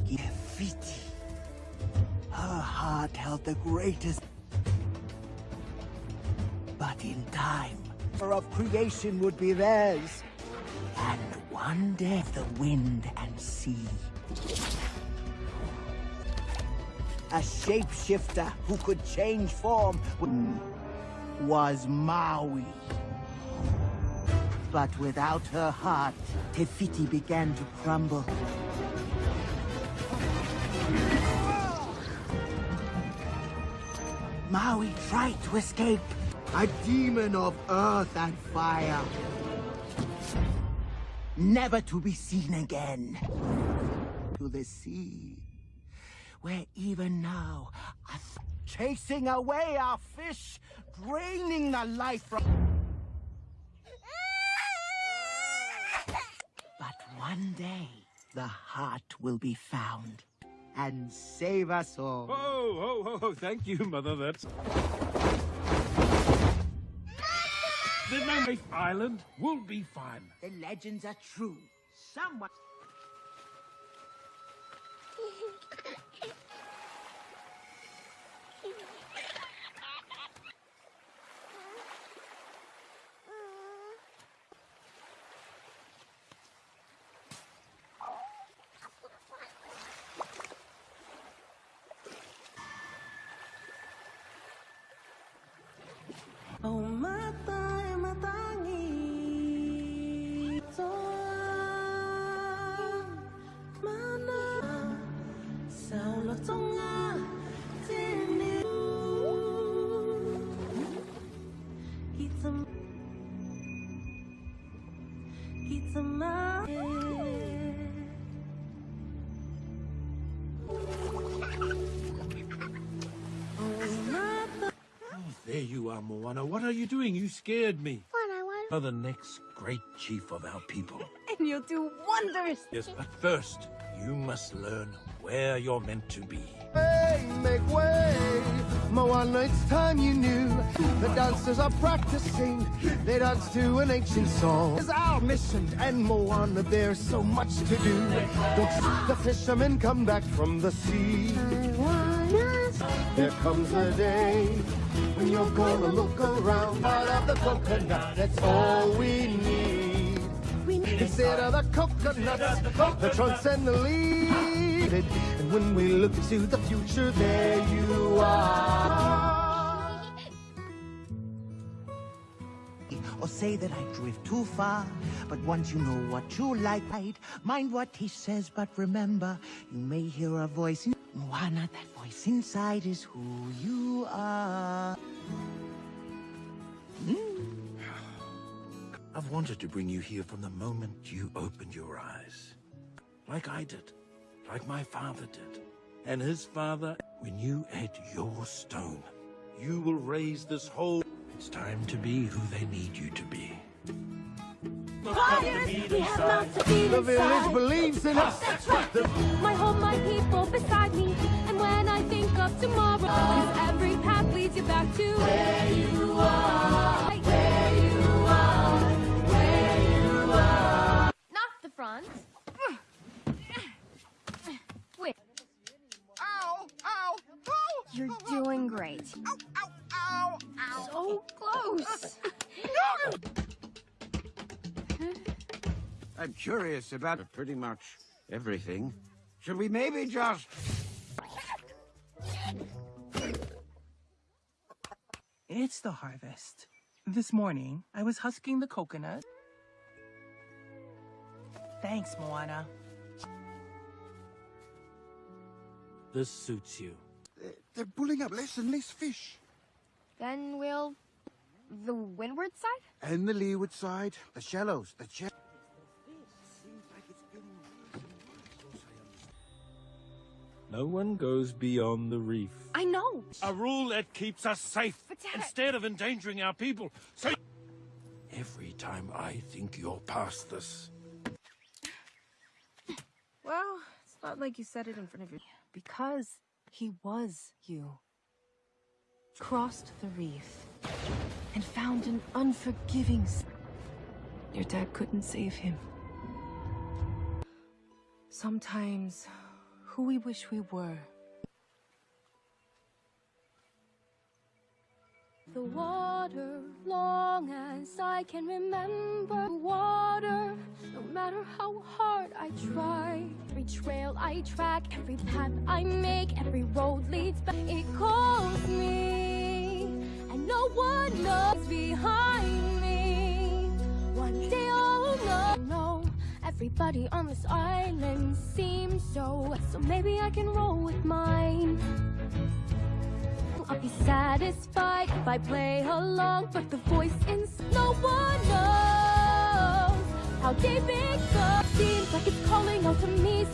begin. Fiti. Her heart held the greatest. But in time, of creation would be theirs. And one day the wind and sea. A shapeshifter who could change form was Maui. But without her heart, Tefiti began to crumble. Maui tried to escape, a demon of earth and fire. Never to be seen again. To the sea, where even now, chasing away our fish, draining the life from... But one day, the heart will be found and save us all. Oh, oh, oh, thank you, Mother. That's... The Mammoth Island will be fine. The legends are true. Someone... What are you doing? You scared me. What I want. You're the next great chief of our people. And you'll do wonders. Yes, but first, you must learn where you're meant to be. Hey, make way! Moana, it's time you knew. The dancers are practicing. They dance to an ancient song. It's our mission, and Moana, there's so much to do. Don't see the fishermen come back from the sea. There comes a day when you're gonna look around. Part of the coconut, that's all we need. We need Instead of the coconuts, the trunks and the leaves. And when we look to the future, there you are. Or say that I drift too far. But once you know what you like, right, mind what he says, but remember, you may hear a voice in Moana, that voice inside is who you are. Hmm. I've wanted to bring you here from the moment you opened your eyes. Like I did. Like my father did. And his father, when you ate your stone, you will raise this whole... It's time to be who they need you to be. fires. We have mouths to feed The village believes in us. That's right. My home, my people beside me. Of tomorrow, 'cause every path leads you back to where you are. Where you are. Where you are. Not the front. Wait. Ow! Ow! Ow! You're doing great. Ow! Ow! Ow! So close. I'm curious about pretty much everything. Should we maybe just... It's the harvest. This morning, I was husking the coconut. Thanks, Moana. This suits you. They're pulling up less and less fish. then we'll... The windward side? And the leeward side, the shallows, the shallows. No one goes beyond the reef. I know. A rule that keeps us safe Dad- instead of endangering our people. So every time I think you're past this, Well, it's not like you said it in front of your... Because he was you. Crossed the reef and found an unforgiving... s- Your dad couldn't save him. Sometimes who we wish we were. The water, long as I can remember water, no matter how hard I try. Every trail I track, every path I make, every road leads back. It calls me, and no one knows behind me. One day I'll know. Everybody on this island seems so. So maybe I can roll with mine. I'll be satisfied if I play along, but the voice in no one knows how deep it goes. Seems like it's calling out to me,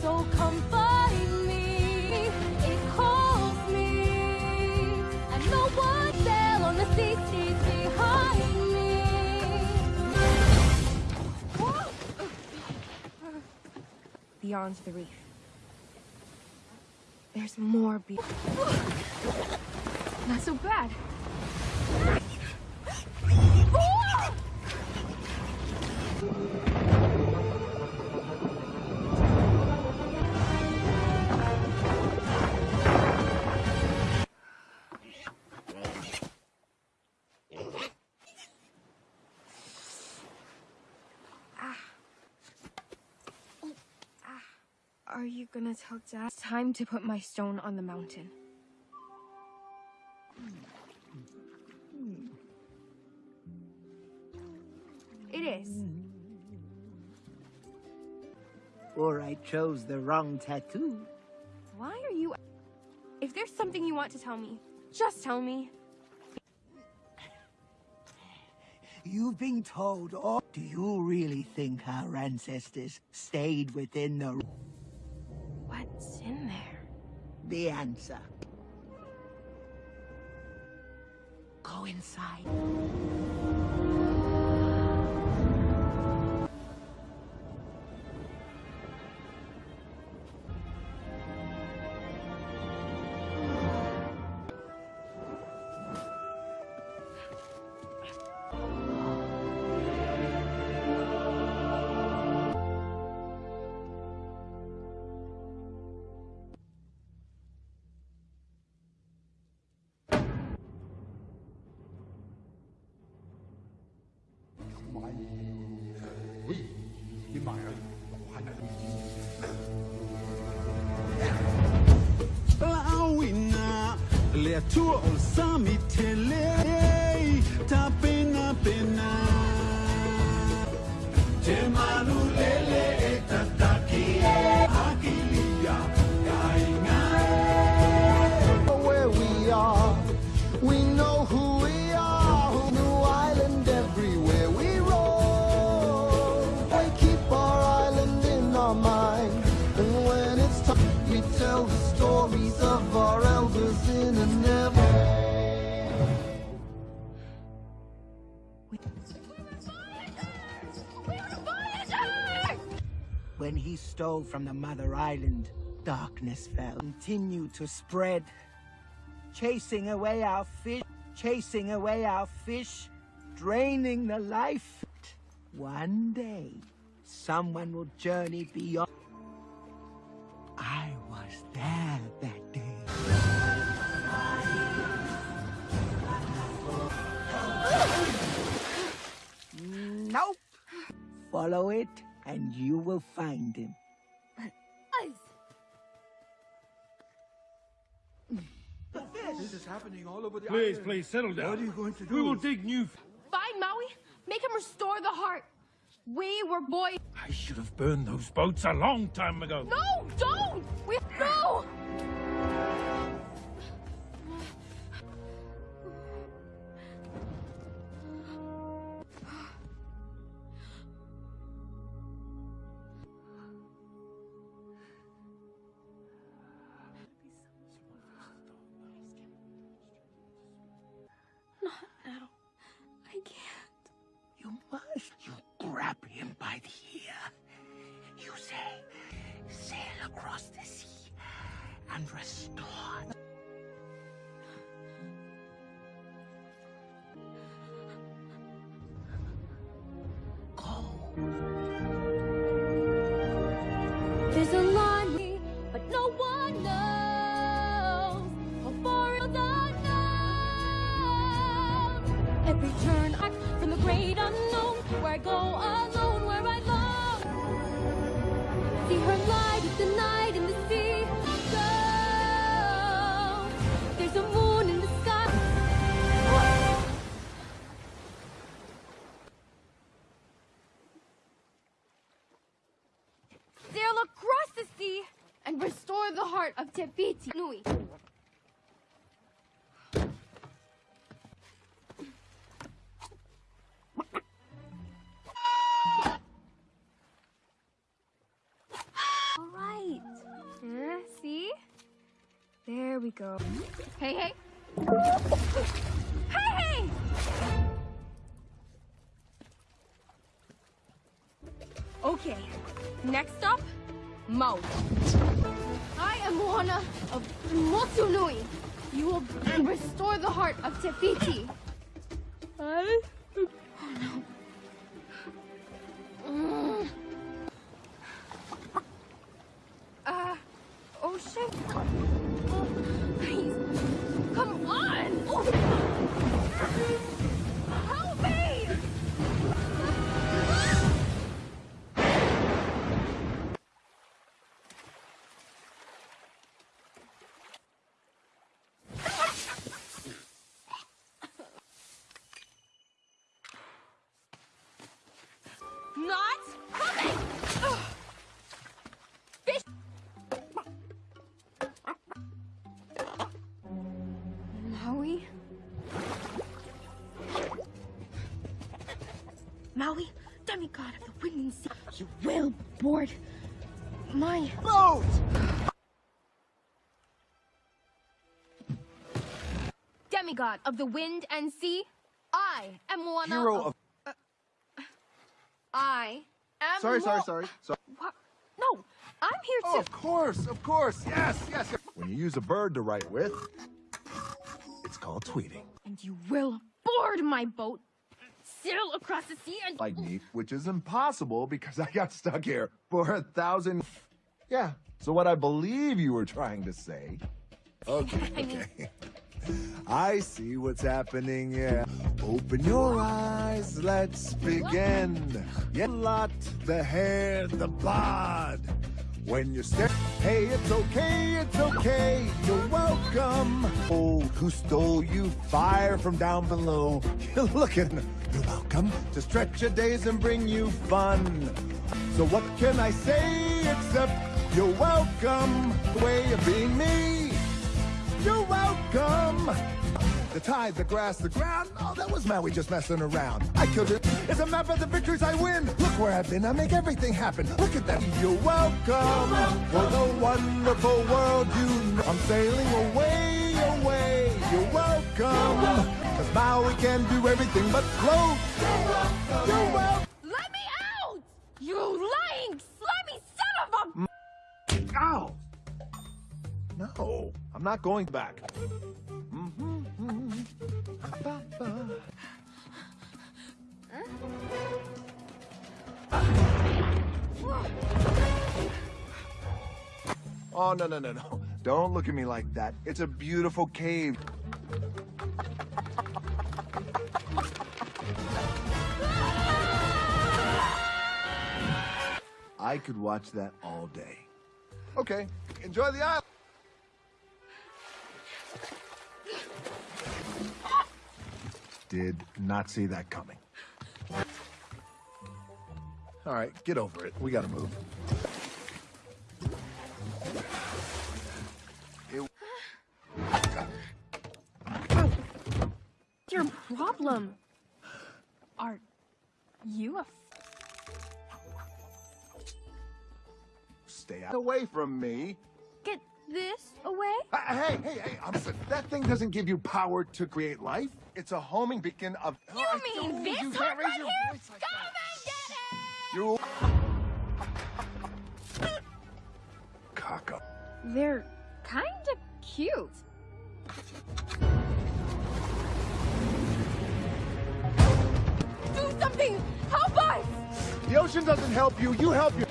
Beyond the reef. There's more be- Not so bad. Are you gonna tell Dad? It's time to put my stone on the mountain. It is. Or I chose the wrong tattoo. Why are you... If there's something you want to tell me, just tell me. You've been told all. Do you really think our ancestors stayed within the... The answer. Go inside. Le tua darkness fell. Continued to spread. Chasing away our fish, chasing away our fish, draining the life. One day, someone will journey beyond. I was there that day. Nope. Follow it, and you will find him. Is happening all over the Please, island. please, settle down. What are you going to do? We will dig new... Find Maui, make him restore the heart. We were boys. I should have burned those boats a long time ago. No, don't! We no! Go. Hey, hey. Hey, hey! Okay. Next stop, Maui. I am Moana of Motunui. You will restore the heart of Te Fiti. Maui? Maui, demigod of the wind and sea, you will board my boat! Demigod of the wind and sea, I am one Hero of. I am Sorry, sorry, Mo- sorry. What? No, I'm here oh, to. of course, of course. Yes, yes. yes. When you use a bird to write with, called tweeting. And you will board my boat, sail across the sea, and. Like me, which is impossible because I got stuck here for a thousand. Yeah. So what I believe you were trying to say. Okay. I mean- okay. I see what's happening, yeah. Open your eyes, let's begin. Yeah, lot, the hair, the bod. When you stare, hey, it's okay, it's okay, you're welcome. Oh, who stole you fire from down below? You're looking, you're welcome to stretch your days and bring you fun. So what can I say except you're welcome? The way of being me. You're welcome. The tide, the grass, the ground. Oh, that was Maui just messing around. I killed it. It's a map of the victories I win. Look where I've been. I make everything happen. Look at that. You're welcome for the wonderful world you know. I'm sailing away, away. You're welcome. Cause Maui can do everything but float. You're welcome. Let me out! You lying, slimy son of a. Ow! No, I'm not going back. Oh, no, no, no, no. Don't look at me like that. It's a beautiful cave. I could watch that all day. Okay, enjoy the island. Did not see that coming. All right, get over it. We gotta move. Your problem? Are you a? Stay away from me. Get this away? Uh, hey, hey, hey, listen, that thing doesn't give you power to create life. It's a homing beacon of. You I mean this you hook can't raise right your here? voice like Come that. You. Cock up. They're kind of cute. Do something! Help us! The ocean doesn't help you, you help you.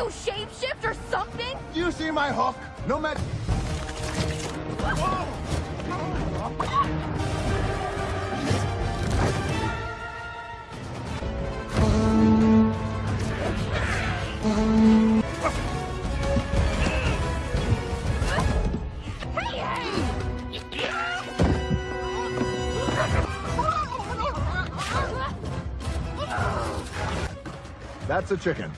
you shapeshift or something? You see my hook? No matter... That's a chicken.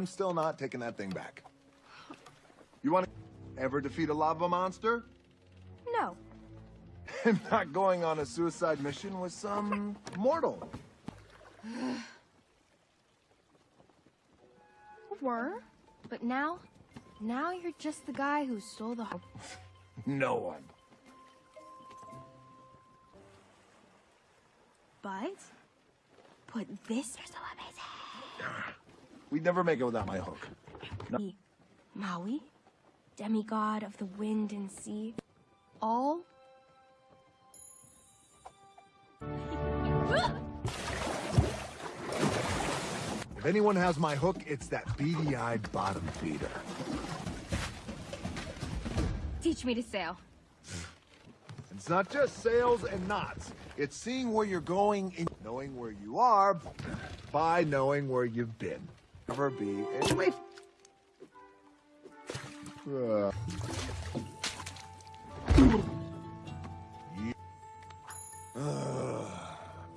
I'm still not taking that thing back. You want to ever defeat a lava monster? No. I'm not going on a suicide mission with some mortal. Were? But now? Now you're just the guy who stole the heart. No one. But? Put this. You're so amazing. We'd never make it without my hook. No. Maui, demigod of the wind and sea, all. If anyone has my hook, it's that beady-eyed bottom feeder. Teach me to sail. It's not just sails and knots. It's seeing where you're going and knowing where you are by knowing where you've been. Never be. And wait. Uh. Uh,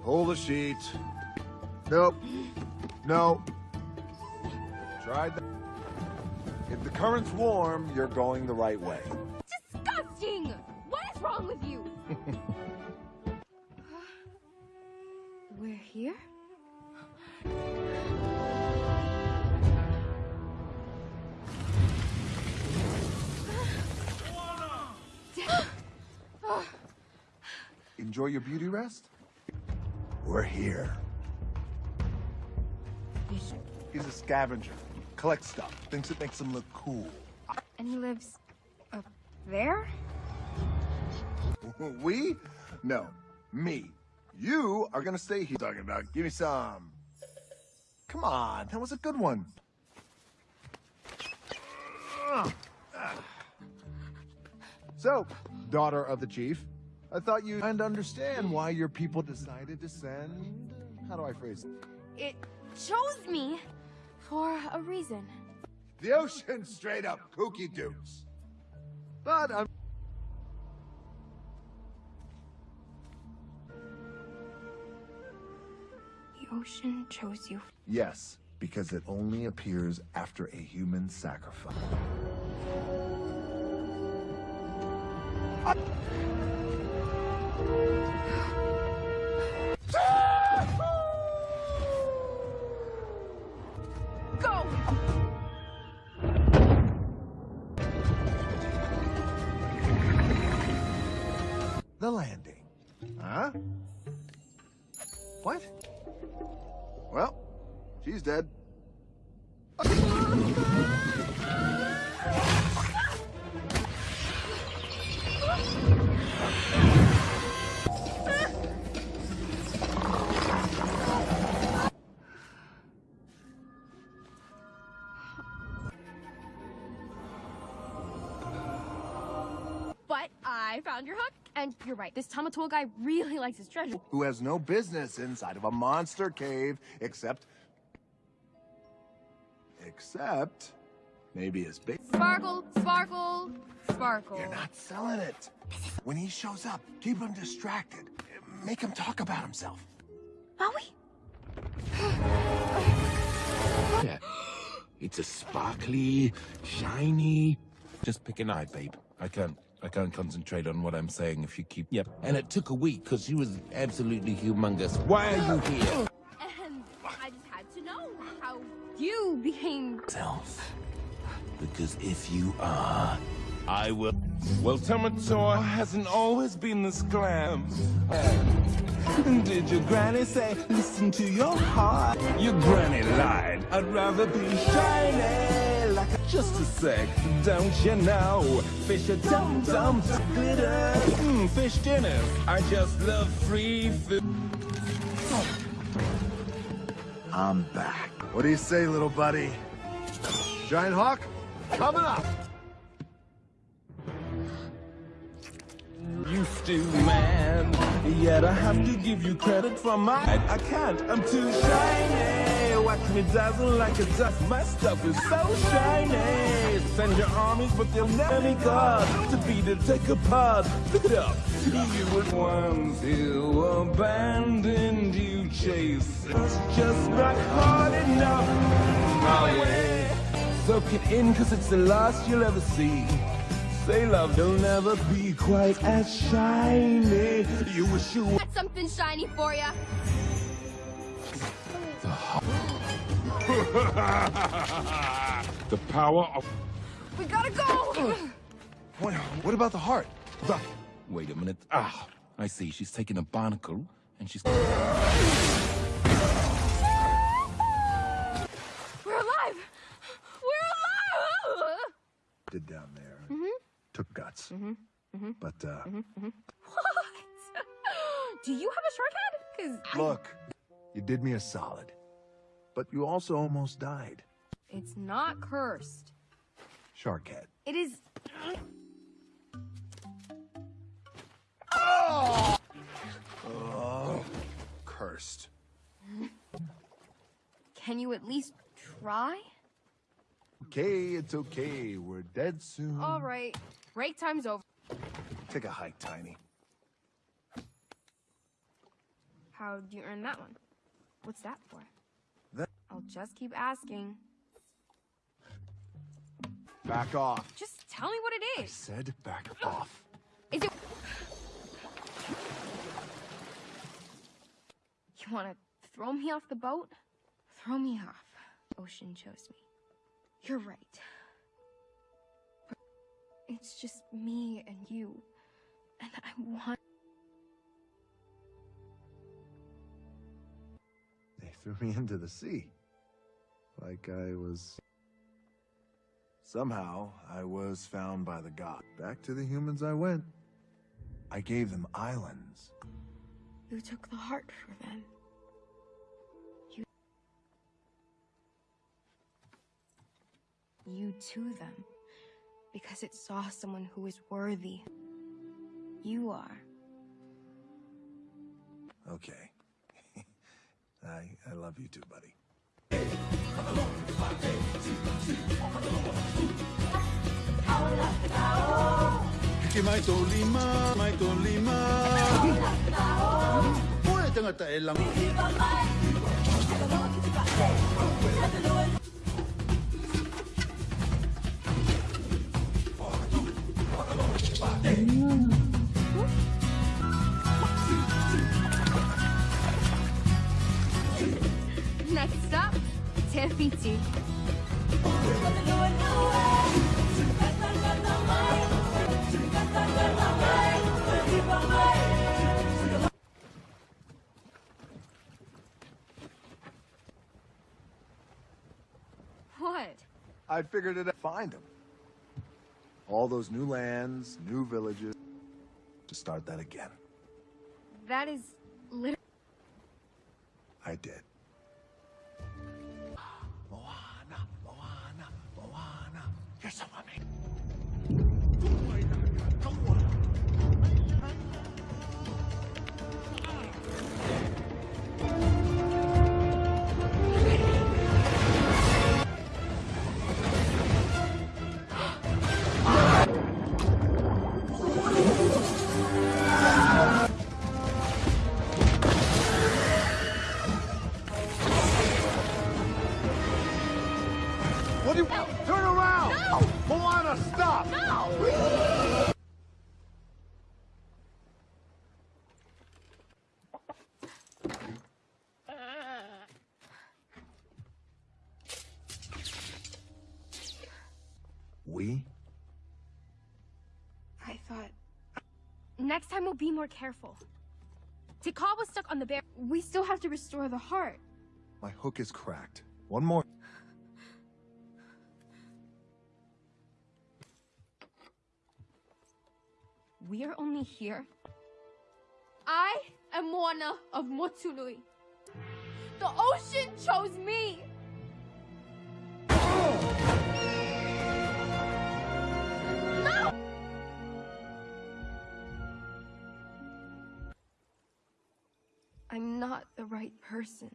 Pull the sheet. Nope. No. Tried that. If the current's warm, you're going the right way. Disgusting! What is wrong with you? We're here? Enjoy your beauty rest? We're here. He's a scavenger. Collects stuff. Thinks it makes him look cool. And he lives up there? We? No. Me. You are gonna stay here. Talking about. Give me some. Come on. That was a good one. Ah. So, daughter of the chief, I thought you and understand why your people decided to send. How do I phrase it? It chose me for a reason. The ocean straight up kooky dukes. But I'm. The ocean chose you. Yes, because it only appears after a human sacrifice. Go! The landing. Huh? What? Well, she's dead. And you're right. This Tamatoa guy really likes his treasure. Who has no business inside of a monster cave except. Except. Maybe his big. Sparkle, sparkle, sparkle. You're not selling it. When he shows up, keep him distracted. Make him talk about himself. Maui? Yeah. It's a sparkly, shiny. Just pick an eye, babe. I can't. I can't concentrate on what I'm saying if you keep. Yep. And it took a week because she was absolutely humongous. Why are you here? And I just had to know how you became. Self. Because if you are, I will. Well, Tamatoa hasn't always been this glam. Did your granny say, listen to your heart? Your granny lied. I'd rather be shiny like a just a sec, don't you know? Fish are dum dum glitter. Mm, fish dinners. I just love free food. I'm back. What do you say, little buddy? Giant Hawk, coming up! Used to, man. Yet I have to give you credit for my. I, can't, I'm too shiny. Watch me dazzle like a dust. My stuff is so shiny. Send your armies, but they'll never be God to beat it, take apart. Look it up. You ones who abandoned you, chase. Just not hard enough. My way. Soak it in, cause it's the last you'll ever see. Say love will never be quite as shiny. You wish you Got something shiny for ya. The power of... We gotta go! What, what about the heart? The... Wait a minute. Ah, I see. She's taking a barnacle, and she's... We're alive! We're alive! Did down there. Took guts. Mm-hmm. But, uh, What? Do you have a shark head? Cause look, you did me a solid. But you also almost died. it's not cursed. Shark head. It is. Oh, cursed. Can you at least try? Okay, it's okay. We're dead soon. All right. Break time's over. Take a hike, Tiny. How'd you earn that one? What's that for? That- I'll just keep asking. Back off. Just tell me what it is. I said back off. Is it? You want to throw me off the boat? Throw me off. Ocean chose me. You're right. It's just me and you. And I want. They threw me into the sea. Like I was... Somehow, I was found by the god. Back to the humans I went. I gave them islands. You took the heart for them. You. You to them. Because it saw someone who is worthy. You are. Okay. I, I love you too, buddy. Mm. Next up, Tefiti. What? I figured it'd find them. All those new lands, new villages. To start that again. That is literally. I did. Next time we'll be more careful. Tikal was stuck on the bear. We still have to restore the heart. My hook is cracked. One more. We are only here. I am Moana of Motunui. The ocean chose me! I'm not the right person.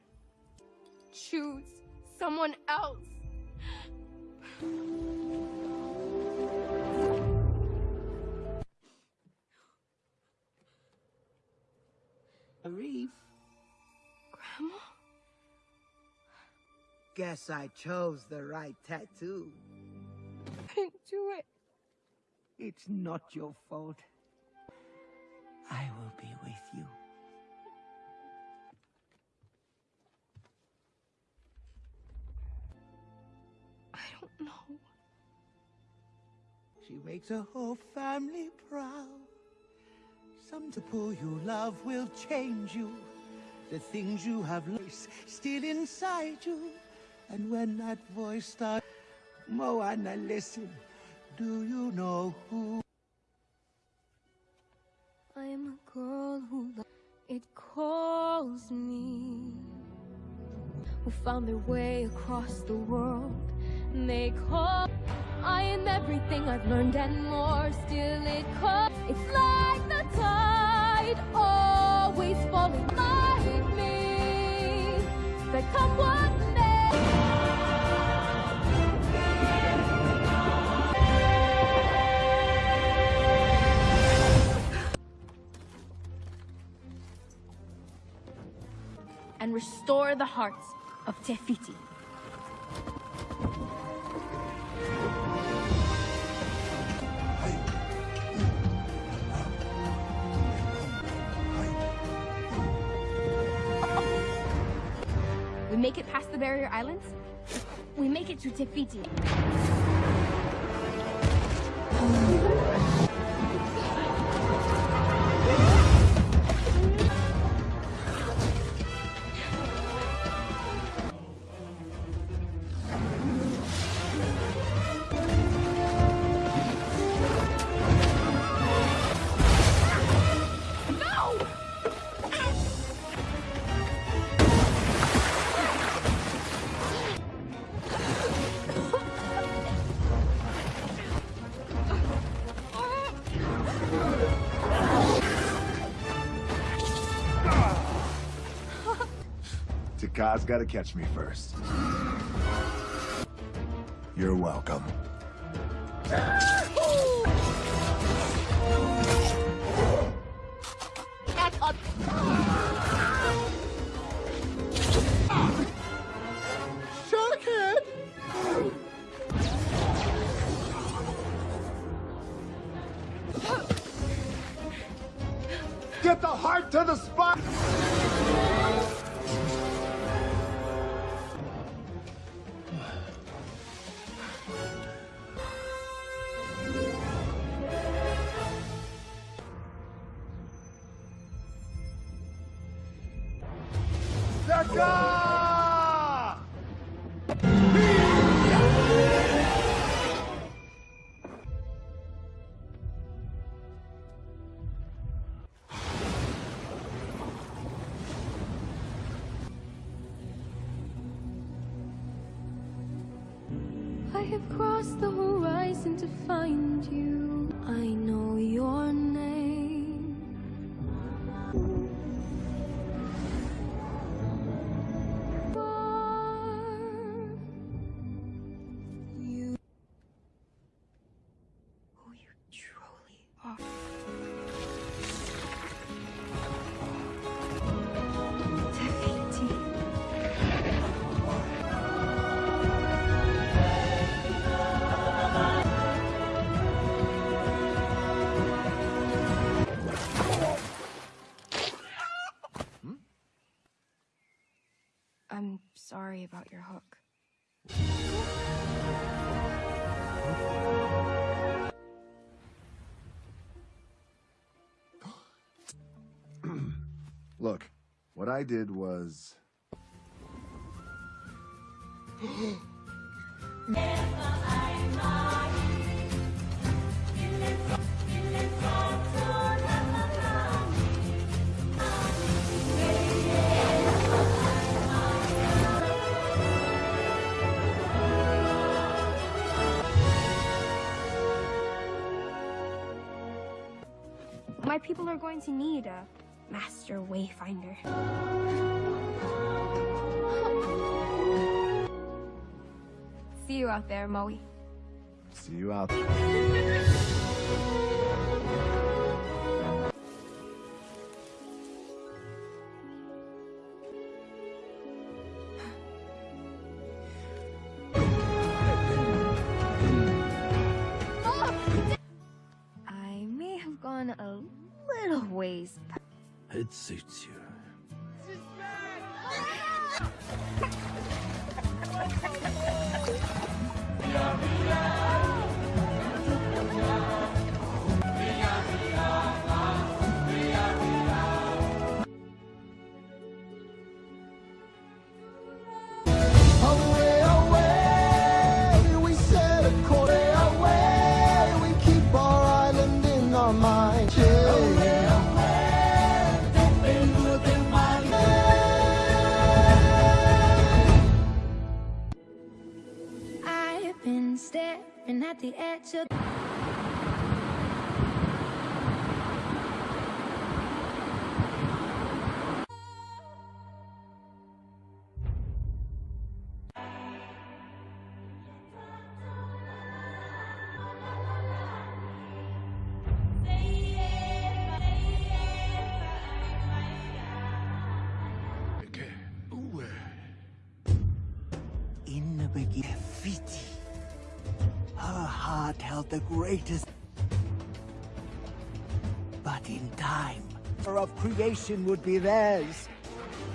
Choose someone else. Reef, Grandma? guess I chose the right tattoo. I didn't do it. It's not your fault. I will be with you. She makes a whole family proud. Some to pull you love will change you. The things you have lost still inside you. And when that voice starts, Moana, listen. Do you know who? I am a girl who it calls me. Who found their way across the world. And they call. I am everything I've learned and more. Still, it calls. It's like the tide, always falling like me. That come what may. and restore the hearts of Tefiti. Make it past the barrier islands. We make it to Tefiti. Te Kā's gotta catch me first. You're welcome. Sorry about your hook. Look, what I did was... People are going to need a master wayfinder. See you out there, Moe. See you out I at the greatest. But in time, of creation would be theirs.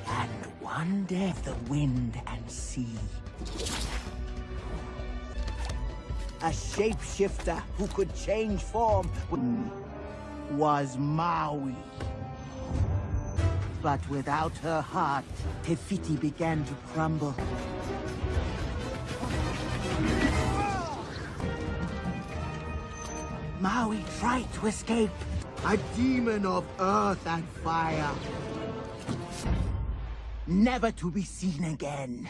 And one day, the wind and sea. A shapeshifter who could change form was Maui. But without her heart, Te Fiti began to crumble. Maui tried to escape. A demon of earth and fire. Never to be seen again.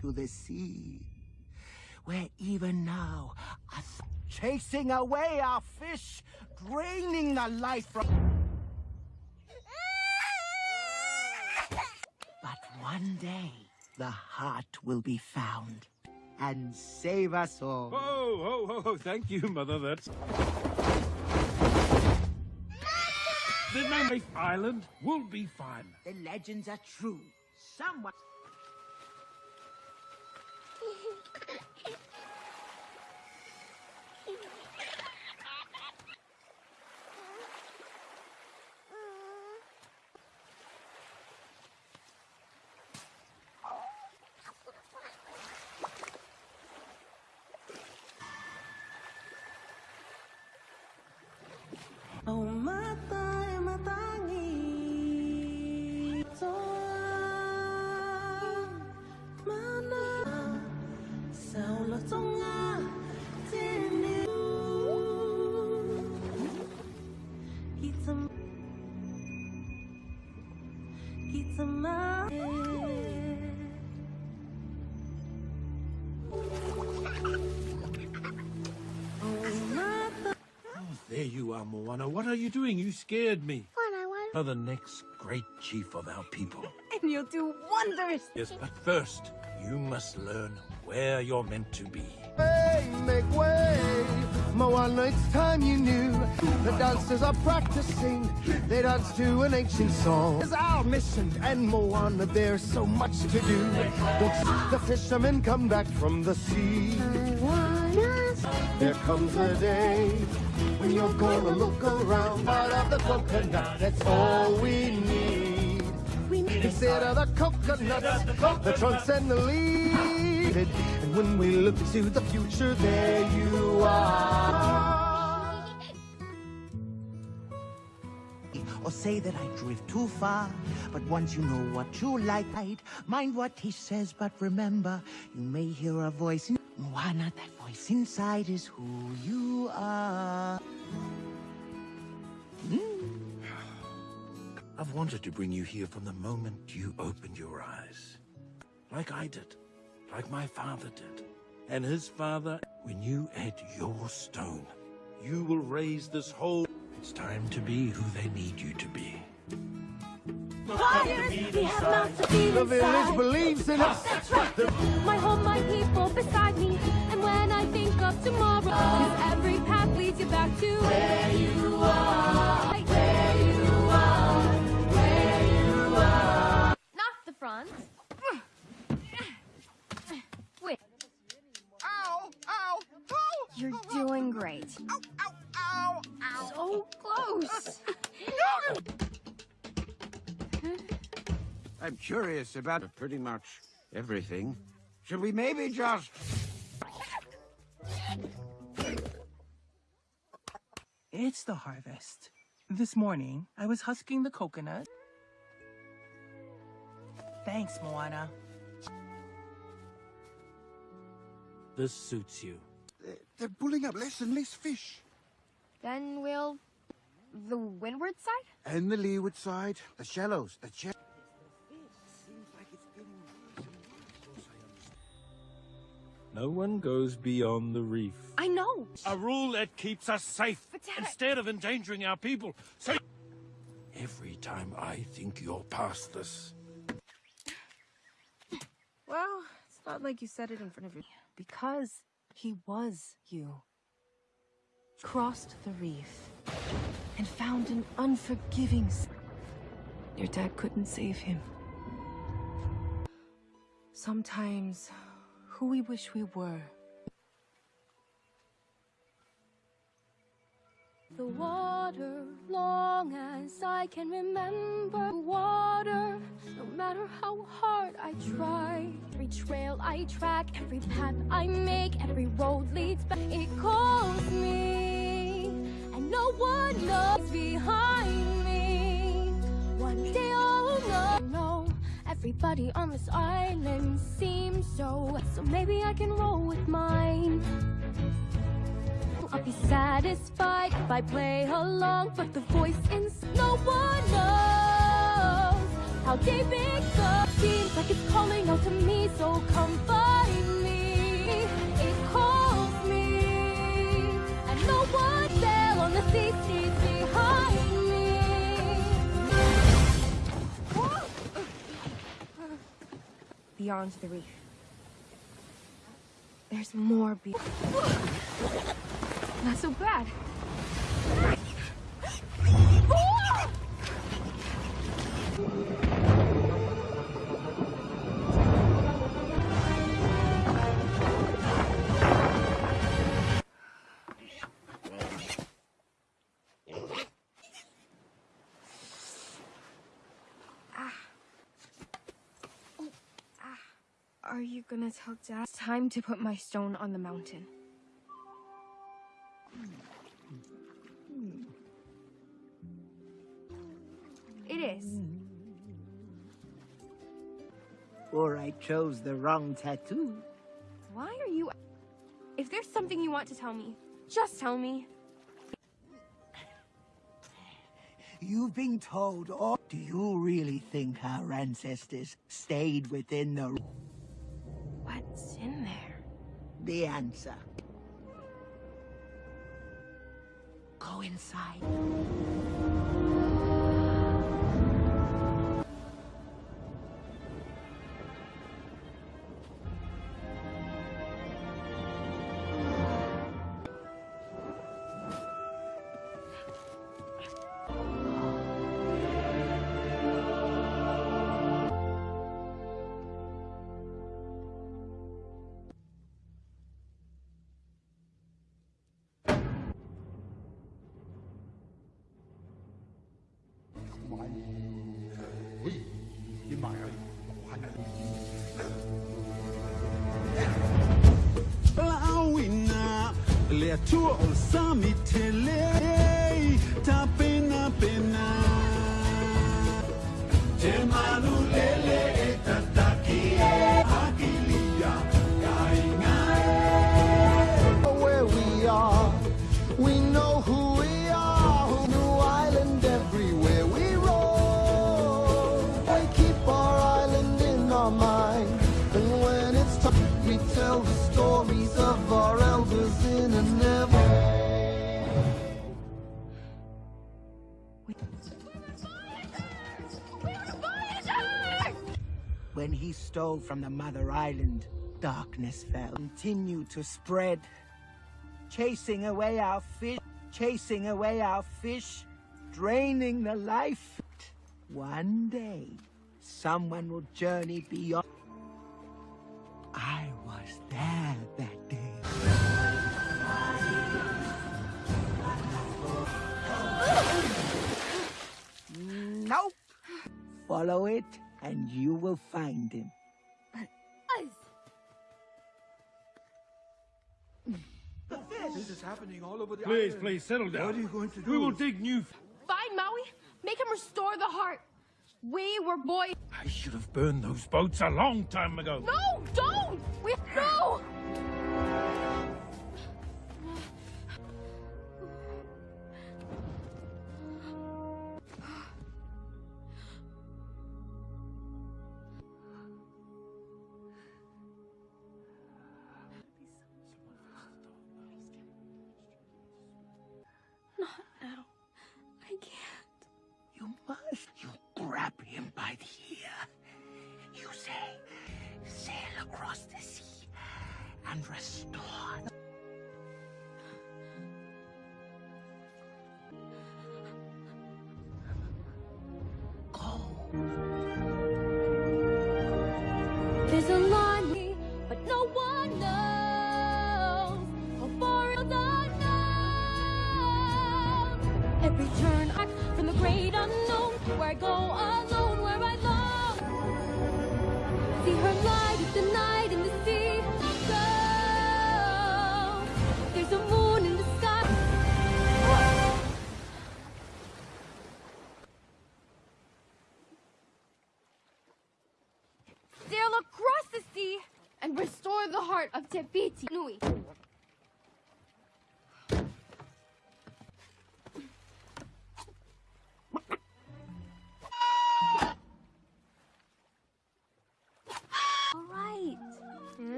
To the sea. Where even now, us chasing away our fish, draining the life from... But one day, the heart will be found and save us all. Oh, oh, oh, oh, thank you, Mother. That's. The Mammoth Island will be fine. The legends are true. Someone... you Moana. What are you doing? You scared me. What I want. You're the next great chief of our people. And you'll do wonders. Yes, but first, you must learn where you're meant to be. Way, make way. Moana, it's time you knew. The dancers are practicing. They dance to an ancient song. It's our mission, and Moana, there's so much to do. The, the fishermen come back from the sea. There comes a day when you're gonna look around. Part of the coconut, that's all we need. Consider the coconuts, the trunks and the leaves. And when we look to the future, there you are. Or say that I drift too far. But once you know what you like, mind what he says, but remember, you may hear a voice in Moana, that voice inside is who you are. Hmm. I've wanted to bring you here from the moment you opened your eyes. Like I did. Like my father did. And his father, when you add your stone, you will raise this whole... It's time to be who they need you to be. Fires, we have mouths to feed The village believes in us. That's right. My home, my people beside me. And when I think of tomorrow, 'cause every path leads you back to where you are. Where you are. Where you are. Not the front. Wait. Ow! Ow! Ow! You're doing great. Ow! Ow! Curious about pretty much everything. Should we maybe just... It's the harvest. This morning, I was husking the coconut. Thanks, Moana. This suits you. They're pulling up less and less fish. Then we'll... The windward side? And the leeward side. The shallows. The shallows. No one goes beyond the reef. I know. A rule that keeps us safe instead of endangering our people. So every time I think you're past this, Well, it's not like you said it in front of me. Because he was you. Crossed the reef and found an unforgiving... s- Your dad couldn't save him. Sometimes, who we wish we were The water, long as I can remember water. No matter how hard I try, every trail I track, every path I make, every road leads back. It calls me, and no one knows behind me. One day I'll know. Everybody on this island seems so. So maybe I can roll with mine. I'll be satisfied if I play along, but the voice in no one knows how deep it goes. Seems like it's calling out to me, so come find me. It calls me, and no one there on the sea beyond the reef. There's more be- Not so bad. Are you gonna tell Dad? It's time to put my stone on the mountain. It is. Or I chose the wrong tattoo. Why are you... If there's something you want to tell me, just tell me. You've been told all. Do you really think our ancestors stayed within the... The answer. Go inside. to a summit. Stole from the mother island, darkness fell. Continued to spread, chasing away our fish, chasing away our fish, draining the life. One day, someone will journey beyond. I was there that day. Nope. Follow it, and you will find him. This is happening all over the Please, island. please, settle down. What are you going to do? We will dig new... Fine, Maui. Make him restore the heart. We were boys. I should have burned those boats a long time ago. No, don't! We no! And restore. There's a line, but no one knows how far it's unknown. Every turn I from the great unknown, where I go alone,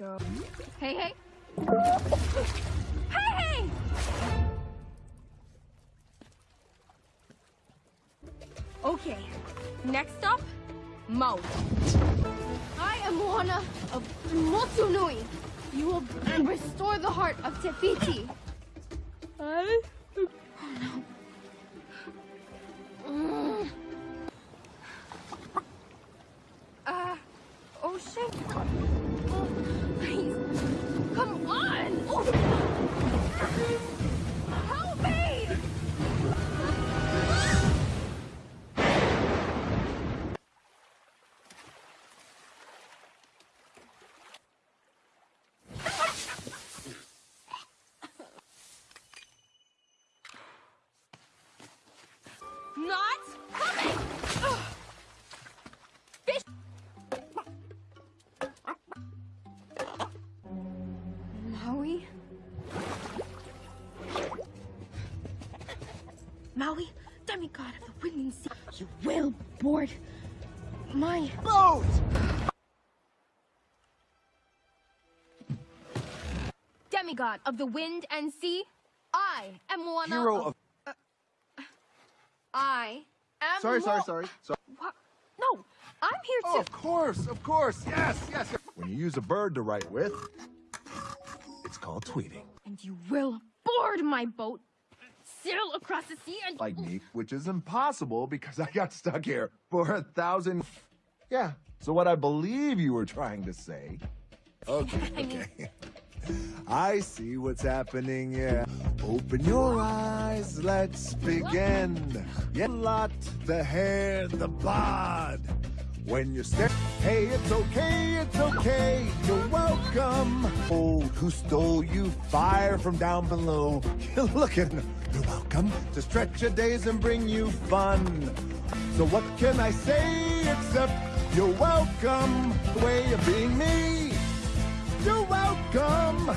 go. Hey, hey. Hey, hey! Okay, next up, Maui. I am Moana of Motunui. You will restore the heart of Te Fiti. I... Demigod of the wind and sea, I am Moana Hero of... I am Sorry, sorry, Mo- sorry. What? No, I'm here oh, to... of course, of course. Yes, yes, yes. When you use a bird to write with, it's called tweeting. And you will board my boat, sail across the sea, and... Like me, which is impossible because I got stuck here for a thousand... Yeah, so what I believe you were trying to say... Okay, I mean- okay. I see what's happening, yeah. Open your eyes, let's begin. Yeah, lot, the hair, the bod. When you stare, hey, it's okay, it's okay, you're welcome. Oh, who stole you fire from down below? You're looking, you're welcome to stretch your days and bring you fun. So what can I say except you're welcome? The way of being me you're welcome.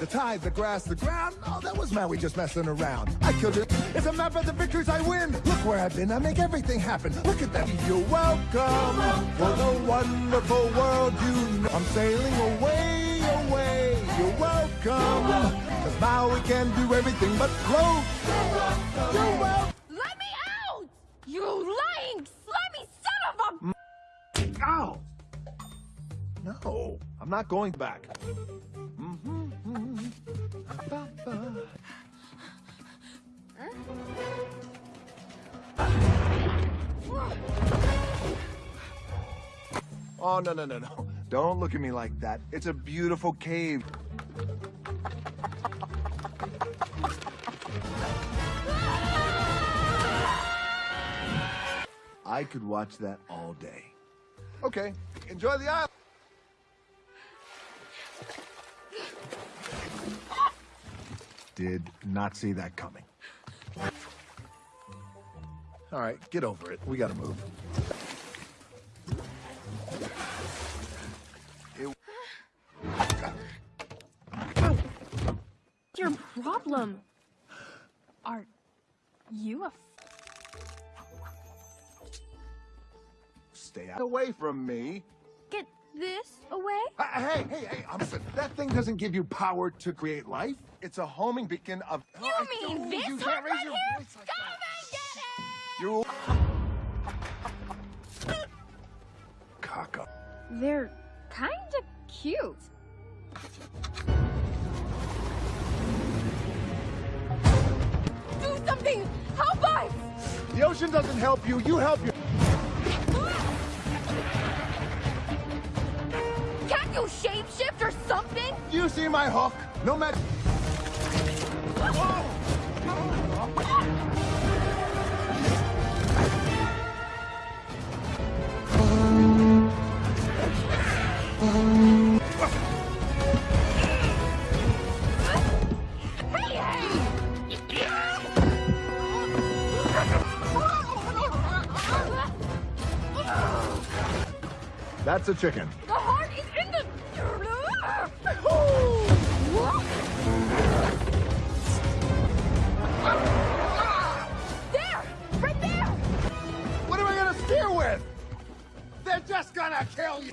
The tide, the grass, the ground, oh, that was Maui just messing around. I killed it. It's a map of the victories I win. Look where I've been, I make everything happen. Look at that. You're welcome, you're welcome. for the wonderful world you know. I'm sailing away, away. You're welcome. Cause now we can do everything but float. You're, you're welcome. Let me out! You lying, slimy son of a... Ow! No. I'm not going back. Mm-hmm. Oh, no, no, no, no. Don't look at me like that. It's a beautiful cave. I could watch that all day. Okay, enjoy the island. Did not see that coming. All right, get over it. We gotta move. Your problem? Are you a Stay away from me. Get this away? Uh, hey, hey, hey, listen, that thing doesn't give you power to create life. It's a homing beacon of... You I mean this you can't raise right your here? voice like that. You... Caca. They're kinda cute. Do something! Help us! The ocean doesn't help you, you help you. You shapeshift or something? Do you see my hook? No matter... That's a chicken. Oh. Gonna kill you.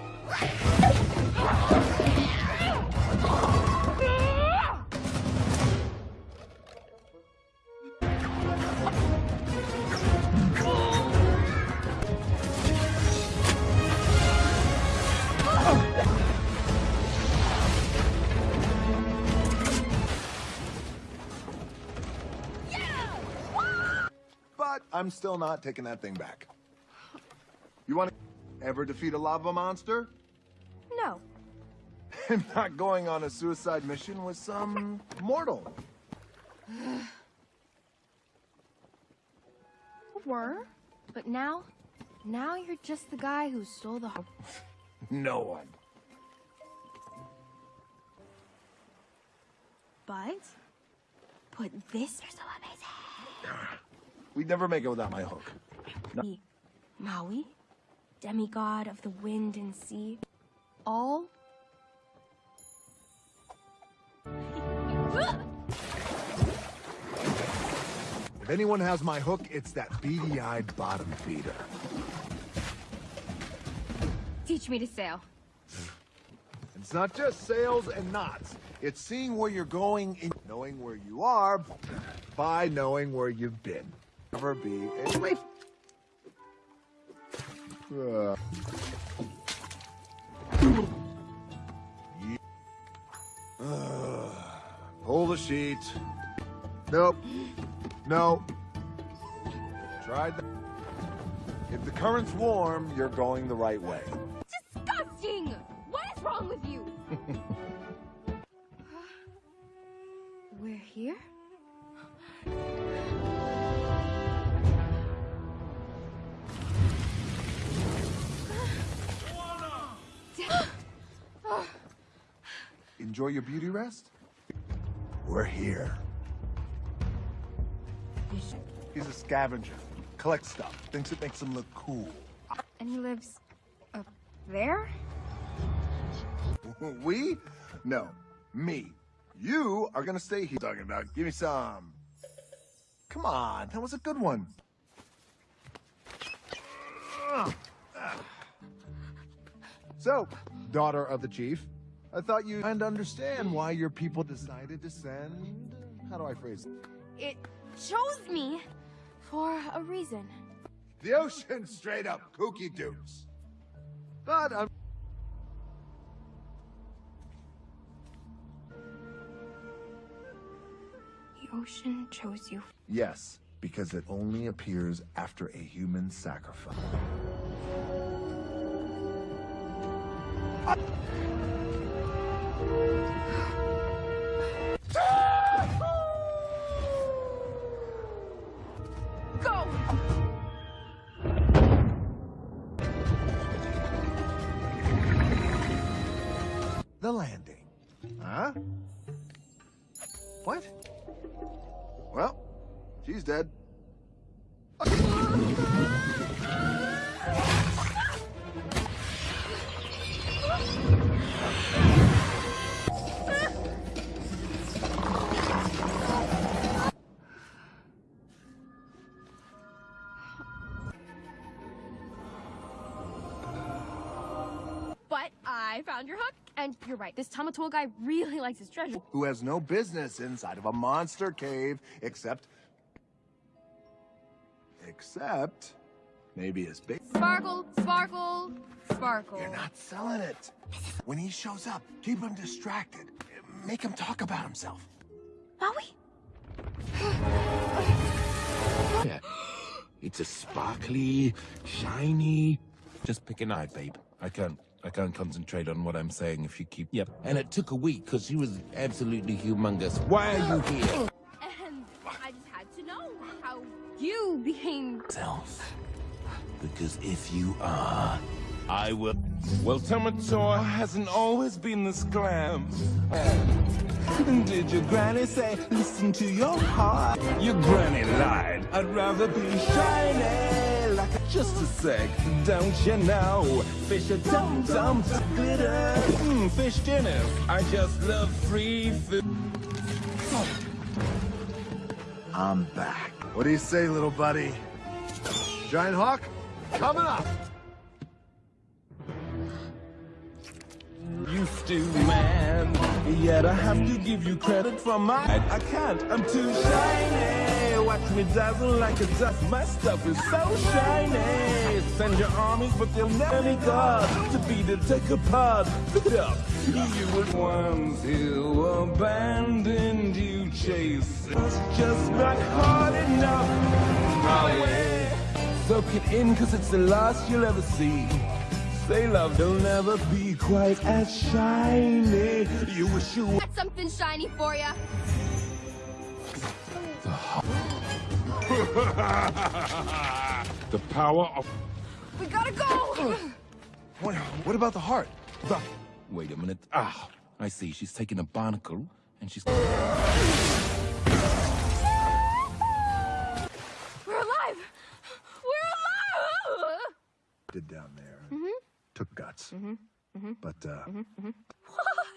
But I'm still not taking that thing back. You want to ever defeat a lava monster? No. I'm not going on a suicide mission with some mortal. Were? But now... Now you're just the guy who stole the heart. No one. But... Put this... You're so amazing. We'd never make it without my hook. No. Maui, demigod of the wind and sea, all. If anyone has my hook, it's that beady-eyed bottom feeder. Teach me to sail. It's not just sails and knots. It's seeing where you're going and knowing where you are by knowing where you've been. Never be a wait. Uh. Uh, Pull the sheet. Nope. No. Tried that. If the current's warm, you're going the right way. Disgusting! What is wrong with you? We're here? Enjoy your beauty rest? We're here. He's a scavenger. Collects stuff. Thinks it makes him look cool. And he lives up there? We? No. Me. You are gonna stay here. Talking about. Give me some. Come on. That was a good one. So, daughter of the chief, I thought you and understand why your people decided to send. How do I phrase it? It chose me for a reason. The ocean straight up kooky dukes. But I'm. The ocean chose you. Yes, because it only appears after a human sacrifice. She's dead. But I found your hook, and you're right. This Tamatoa guy really likes his treasure. Who has no business inside of a monster cave except. Except. Maybe his big. Sparkle, sparkle, sparkle. You're not selling it. When he shows up, keep him distracted. Make him talk about himself. Maui? Yeah. It's a sparkly, shiny. Just pick an eye, babe. I can't. I can't concentrate on what I'm saying if you keep. Yep. And it took a week because she was absolutely humongous. Why are you here? You became. Self. Because if you are, I will. Well, Tamatoa hasn't always been this glam. Did your granny say, listen to your heart? Your granny lied. I'd rather be shiny like a, just a sec, don't you know? Fish are dum dum glitter. Mm, fish dinners. I just love free food. I'm back. What do you say, little buddy? Giant Hawk, coming up! Used to, man. Yet I have to give you credit for my. I, can't, I'm too shiny. Watch me dazzle like a dust. My stuff is so shiny. Send your armies, but they'll never be God to be to take apart. Pick it up. You who abandoned you, chase. It's just not hard enough. My way. Soak it in, cause it's the last you'll ever see. Say love will never be quite as shiny. You wish you Got something shiny for ya. the power of. We gotta go. What, what about the heart? The... Wait a minute. Ah, I see. She's taking a barnacle and she's. We're alive. We're alive. Did down there. Mhm. Took guts. Mhm. Mhm. But, uh, Mhm. Mhm. What?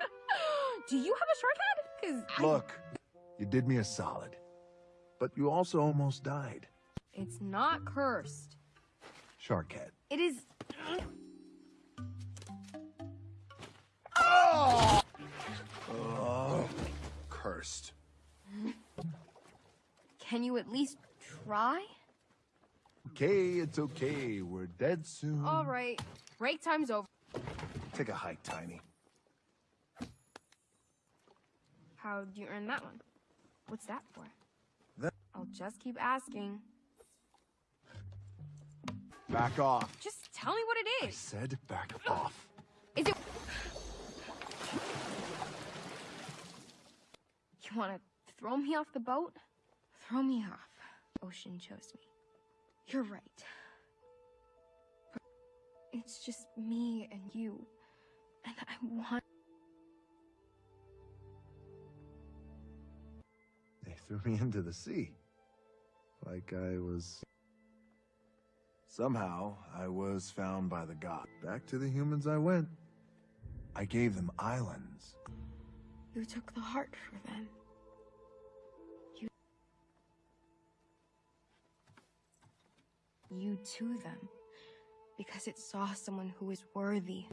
Do you have a shark head? Cause I- look, you did me a solid. But you also almost died. it's not cursed. Shark head. It is. Oh, cursed. Can you at least try? Okay, it's okay. We're dead soon. All right. Break time's over. Take a hike, Tiny. How'd you earn that one? What's that for? That- I'll just keep asking. Back off. Just tell me what it is. I said back off. Is it? You want to throw me off the boat? Throw me off. Ocean chose me. You're right. But it's just me and you. And I want. They threw me into the sea. Like I was... Somehow, I was found by the god. Back to the humans I went. I gave them islands. You took the heart for them. You. You to them. Because it saw someone who is worthy.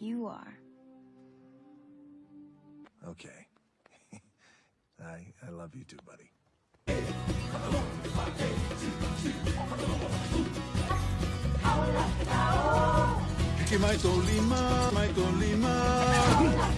You are. Okay. I, I love you too, buddy. Kiki mai tō lima, mai tō lima. Poe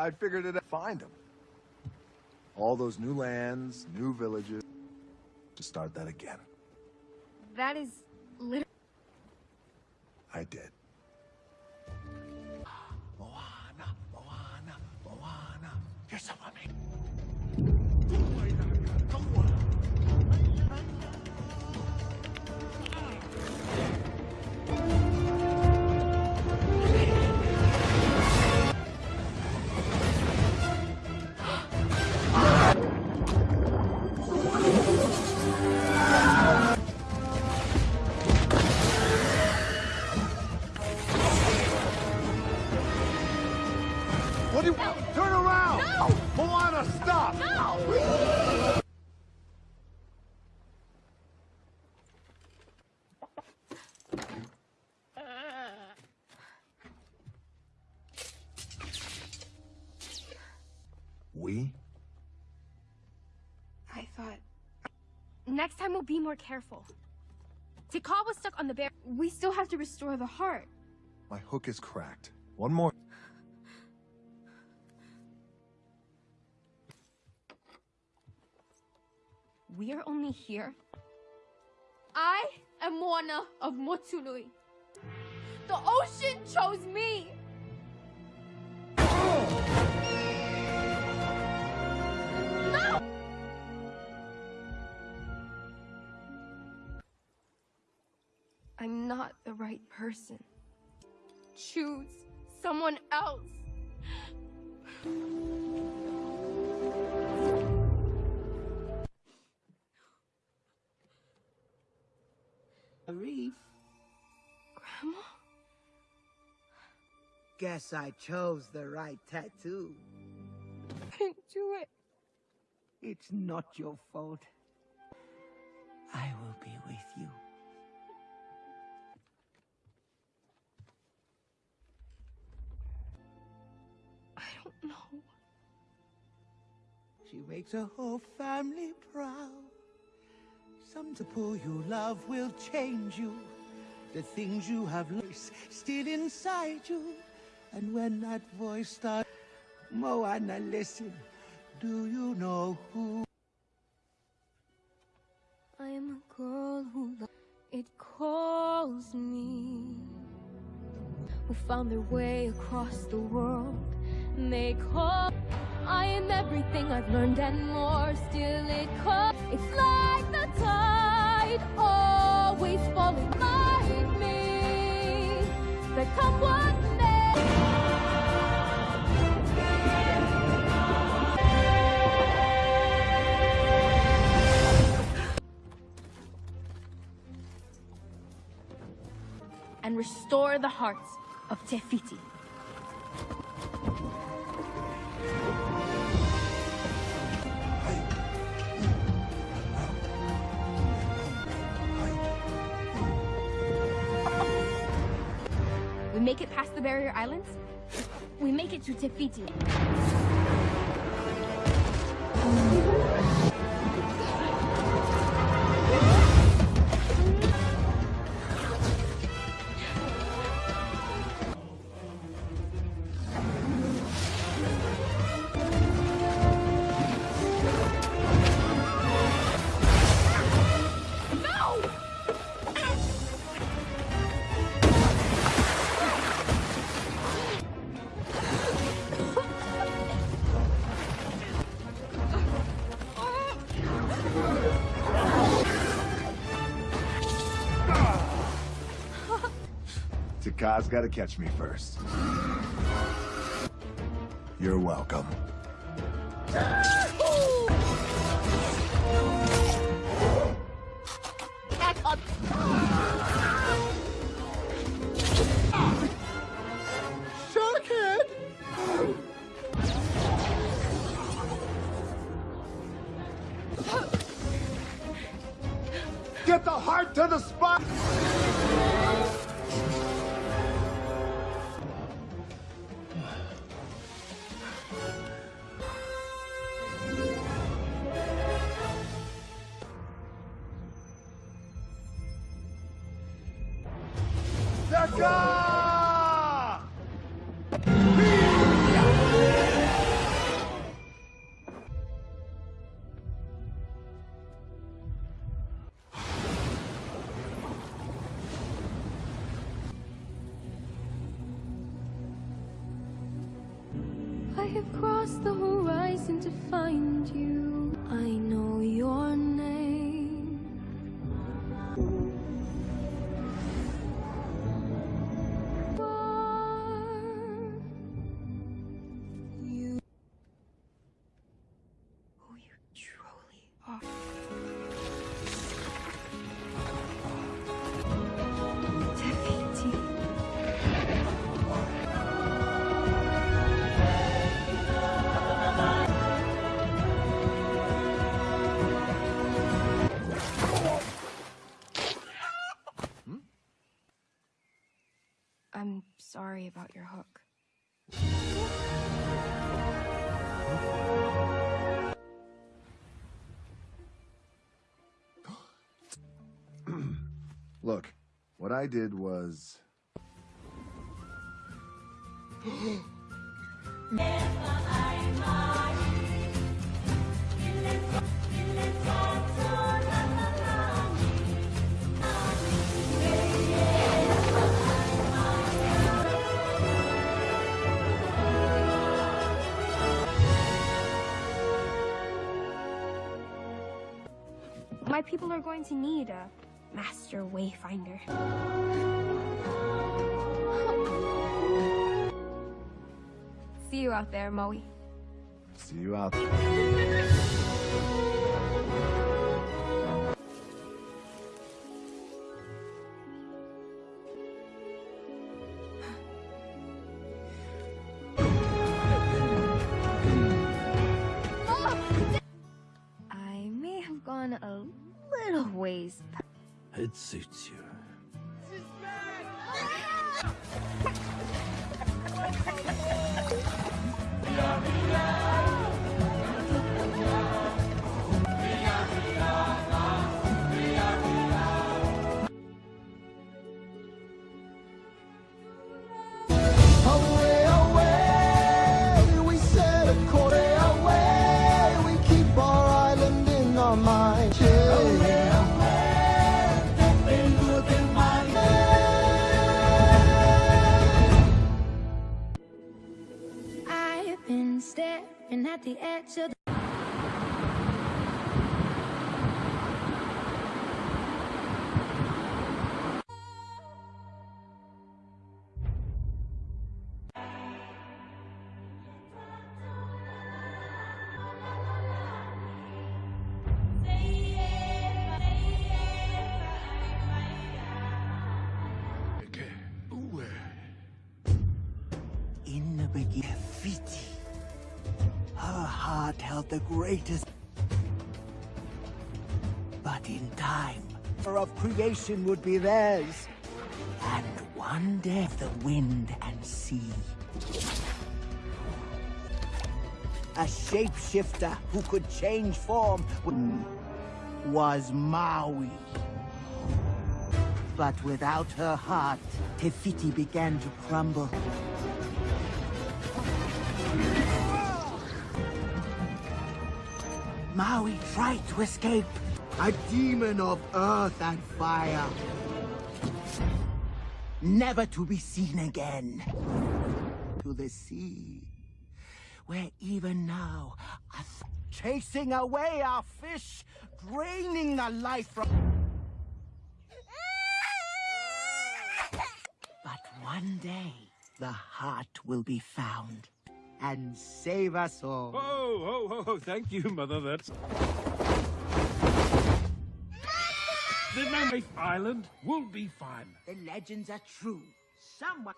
I figured it. Out. Find them. All those new lands, new villages. To start that again. That is literally. I did. What do you... Turn around! No! Moana, stop! No! We? I thought. Next time we'll be more careful. Tikal was stuck on the bear. We still have to restore the heart. My hook is cracked. One more. We are only here. I am Moana of Motunui. The ocean chose me. No! I'm not the right person. Choose someone else. Guess I chose the right tattoo. Didn't do it. It's not your fault. I will be with you. I don't know. She makes her whole family proud. Some to pull you love will change you. The things you have lost still inside you. And when that voice starts, Moana, listen. Do you know who? I am a girl who it calls me. Who found their way across the world. They call. I am everything I've learned and more. Still, it calls. It's like the tide, always falling like me. That come what and restore the hearts of Te Fiti. Make it past the barrier islands. We make it to Te Fiti. Te Kā's gotta catch me first. You're welcome. I'm about your hook. Look, what I did was. people are going to need a master wayfinder. See you out there, Moe. See you out there. It suits you. At the the greatest. But in time, of creation would be theirs. And one day, the wind and sea. A shapeshifter who could change form was Maui. But without her heart, Te Fiti began to crumble. Maui tried to escape. A demon of earth and fire. Never to be seen again. To the sea. Where even now, chasing away our fish, draining the life from... But one day, the heart will be found and save us all. Oh, oh, oh, thank you, Mother. That's. The Mammoth Island will be fine. The legends are true. Someone...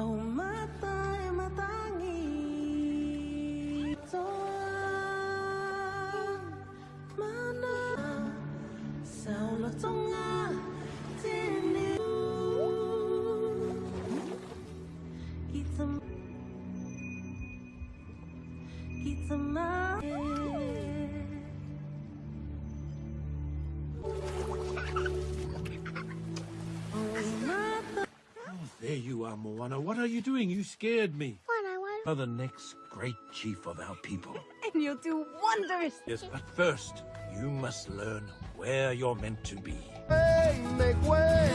Oh, mata'y matangi Soa Mana Sa ulatong Moana. What are you doing? You scared me. What I want? Are the next great chief of our people. And you'll do wonders! Yes, but first, you must learn where you're meant to be. Hey, make way!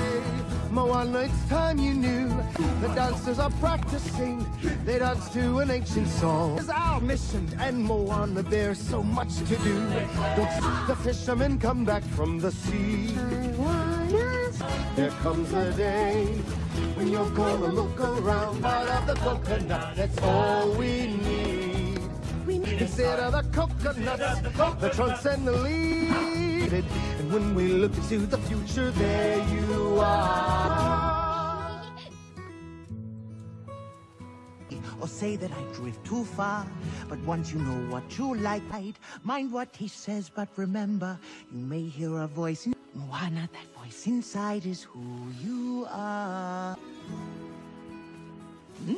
Moana, it's time you knew. The dancers are practicing. They dance to an ancient song. It's our mission, and Moana, there's so much to do. Don't see the fishermen come back from the sea. There comes a day when you're gonna look around. Part of the coconut, that's all we need. Instead of the coconuts, the trunks and the leaves. And when we look to the future, there you are. Or say that I drift too far. But once you know what you like, mind what he says, but remember, you may hear a voice in Moana, that voice inside is who you are. Hmm.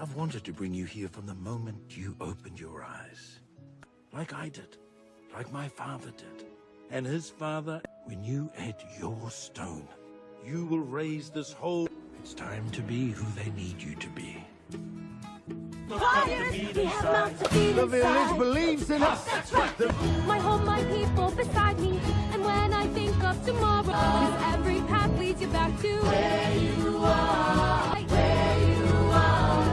I've wanted to bring you here from the moment you opened your eyes. Like I did. Like my father did. And his father, when you add your stone, you will raise this whole... It's time to be who they need you to be. Fires, we have mouths to feed The village believes in us. That's right. My home, my people beside me. Of tomorrow, 'cause every path leads you back to where you are. Where you are.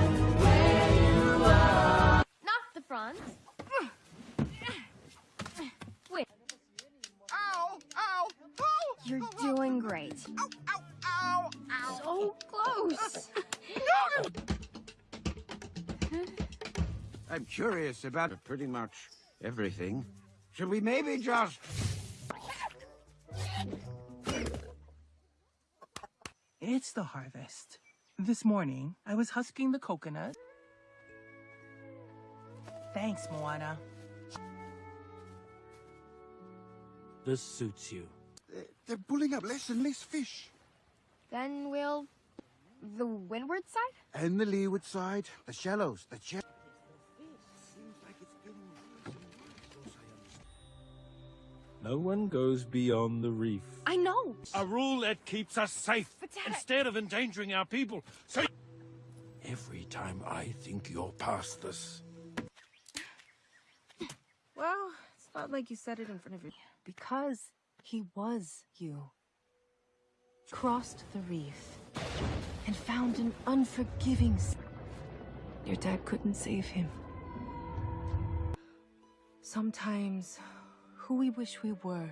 Where you are. Not the front. Wait. Ow! Ow! Ow! You're doing great. Ow! Ow! Ow! So close! I'm curious about pretty much everything. Should we maybe just... It's the harvest. This morning, I was husking the coconut. Thanks, Moana. This suits you. They're pulling up less and less fish. Then we'll... the windward side? And the leeward side, the shallows, the shallows. No one goes beyond the reef. I know! A rule that keeps us safe instead of endangering our people. So every time I think you're past this, Well, it's not like you said it in front of your... Because he was you. Crossed the reef and found an unforgiving... s- Your dad couldn't save him. Sometimes, who we wish we were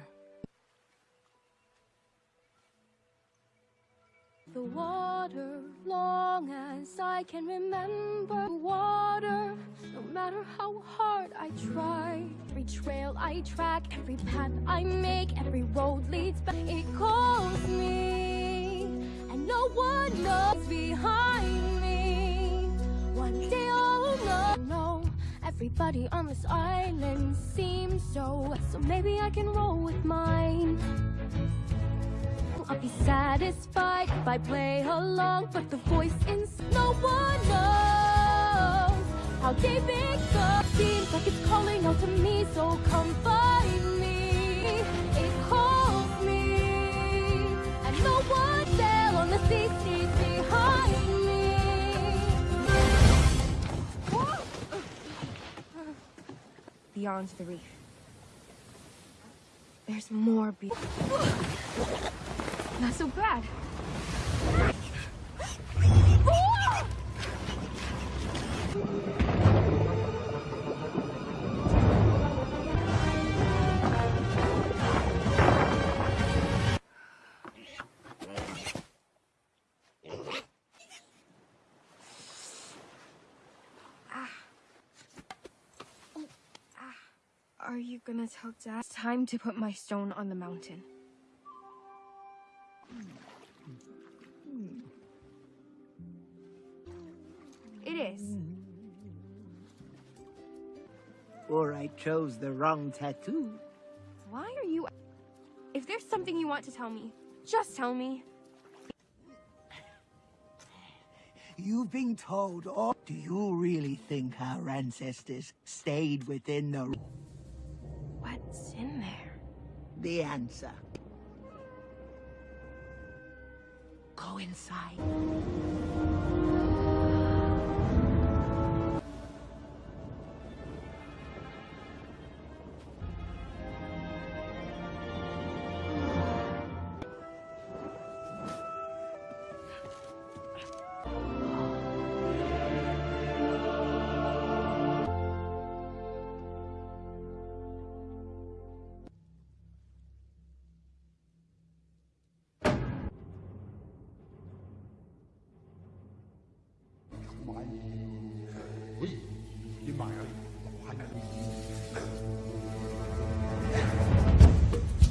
The water, long as I can remember. Water, no matter how hard I try. Every trail I track, every path I make, every road leads back. It calls me, and no one knows behind me. One day oh I'll know. know Everybody on this island seems so. So maybe I can roll with mine. I'll be satisfied if I play along, but the voice in no one knows how deep it goes. Seems like it's calling out to me, so come find me. It calls me, and no one there on the sea sees behind me. beyond the reef. There's more be- Not so bad. Are you gonna tell Dad? It's time to put my stone on the mountain. It is. Or I chose the wrong tattoo. Why are you... If there's something you want to tell me, just tell me. you've been told, or do you really think our ancestors stayed within the... What's in there? The answer. Go inside.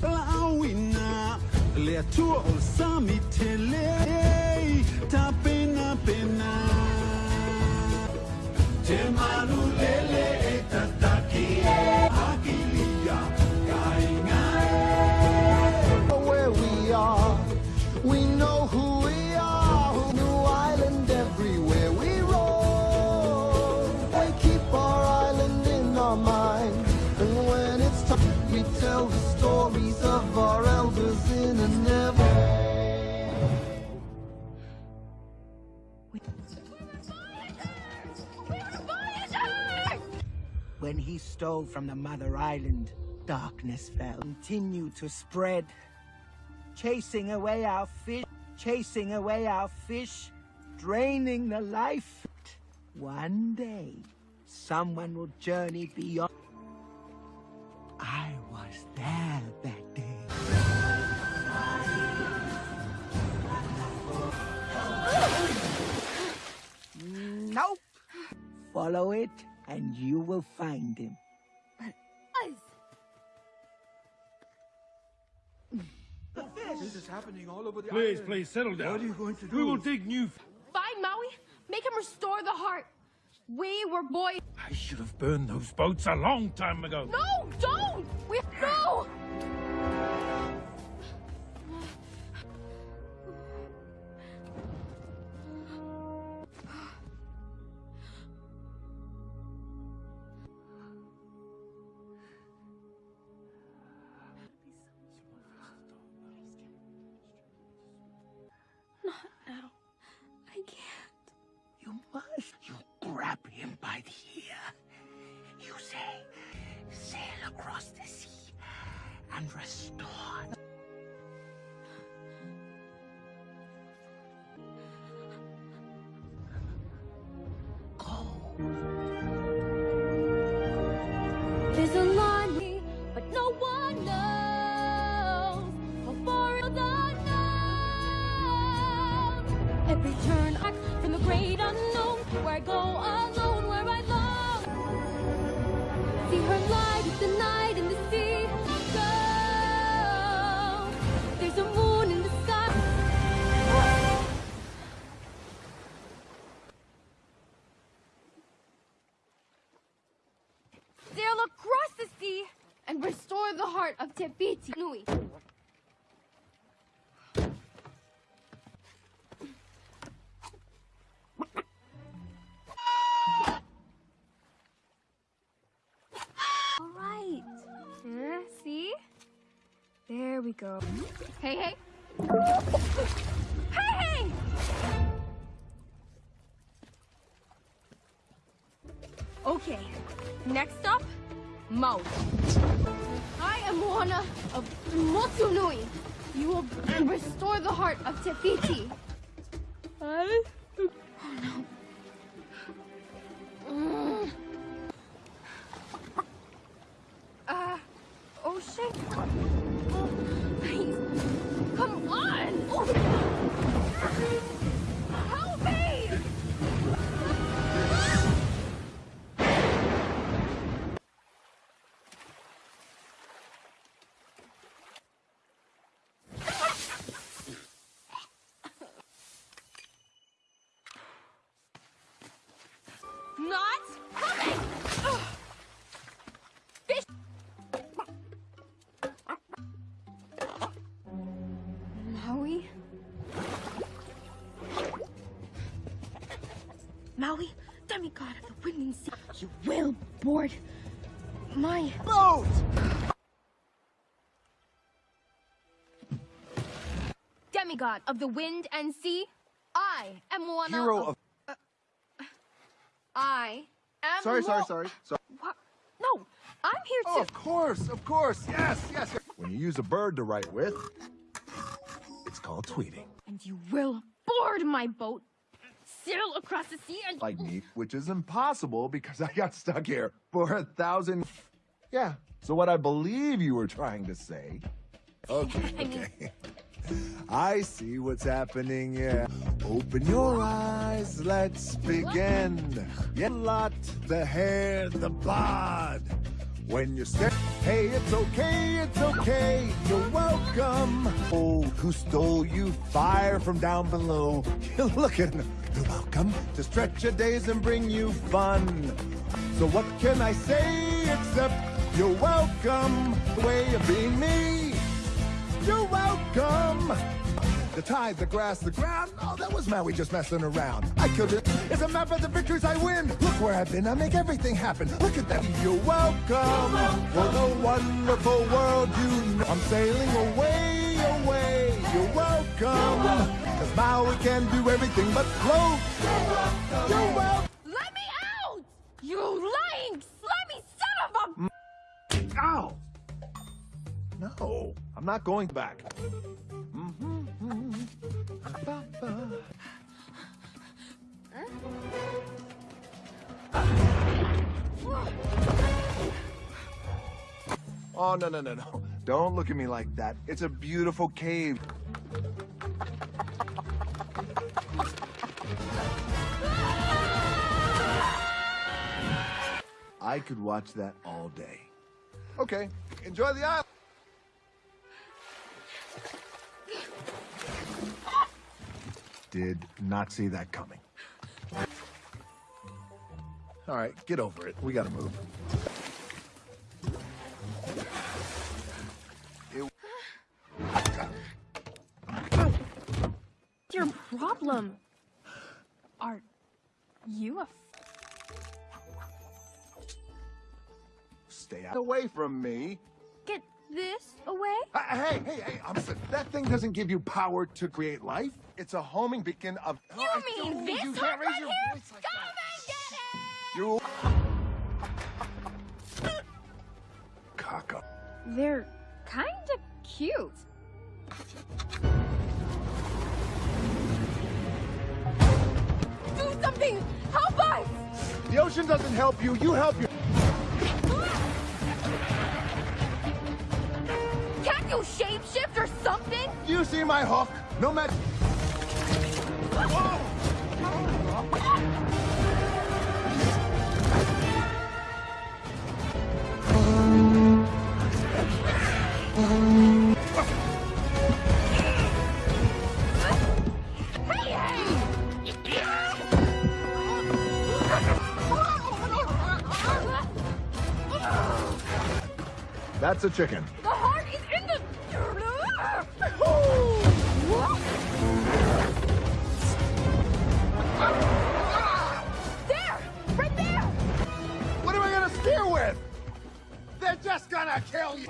Blauina, le tua ol sami tele, stole from the Mother Island, darkness fell. Continued to spread. Chasing away our fish, chasing away our fish, draining the life. One day, someone will journey beyond. I was there that day. Nope. Follow it, and you will find him. This is happening all over the Please, island. please, settle down. What are you going to do? We will dig new... Find Maui. Make him restore the heart. We were boys. I should have burned those boats a long time ago. No, don't! We no! Go. Hey, hey. Hey, hey! Okay, next up, Maui. I am Moana of Motunui. You will restore the heart of Te Fiti. Oh Demigod of the wind and sea, I am Moana. Hero of... Uh, I am. Sorry, sorry, sorry. sorry. What? No, I'm here Oh, to. of course, of course. Yes, yes. yes. When you use a bird to write with, it's called tweeting. And you will board my boat, sail across the sea, and. Like me, which is impossible because I got stuck here for a thousand... Yeah, so what I believe you were trying to say... Okay, okay. I see what's happening, yeah. Open your eyes, let's begin. Yeah, lot, the hair, the bod. When you're scared, hey, it's okay, it's okay, you're welcome. Oh, who stole you fire from down below? You're looking, you're welcome to stretch your days and bring you fun. So what can I say except you're welcome? The way of being me. You're welcome. The tide, the grass, the ground. Oh, that was Maui just messing around. I killed it. It's a map of the victories I win. Look where I've been. I make everything happen. Look at that. You're welcome for the wonderful world you know. I'm sailing away, away. You're welcome. Cause Maui can do everything but float. You're welcome. Let me out! You lying, slimy son of a. Ow! No, I'm not going back. Mm-hmm. Oh, no, no, no, no. Don't look at me like that. It's a beautiful cave. I could watch that all day. Okay, enjoy the island. Did not see that coming. All right, get over it. We gotta move. Your problem? Are you a? Stay away from me. Get this away? Uh, hey, hey, hey, I'm s- that thing doesn't give you power to create life. It's a homing beacon of. You I mean this you can't raise right your here? voice like Come that. You. Caca. They're kind of cute. Do something! Help us! The ocean doesn't help you. You help you. You shapeshift or something? You see my hook? No matter. That's a chicken. Gonna kill you.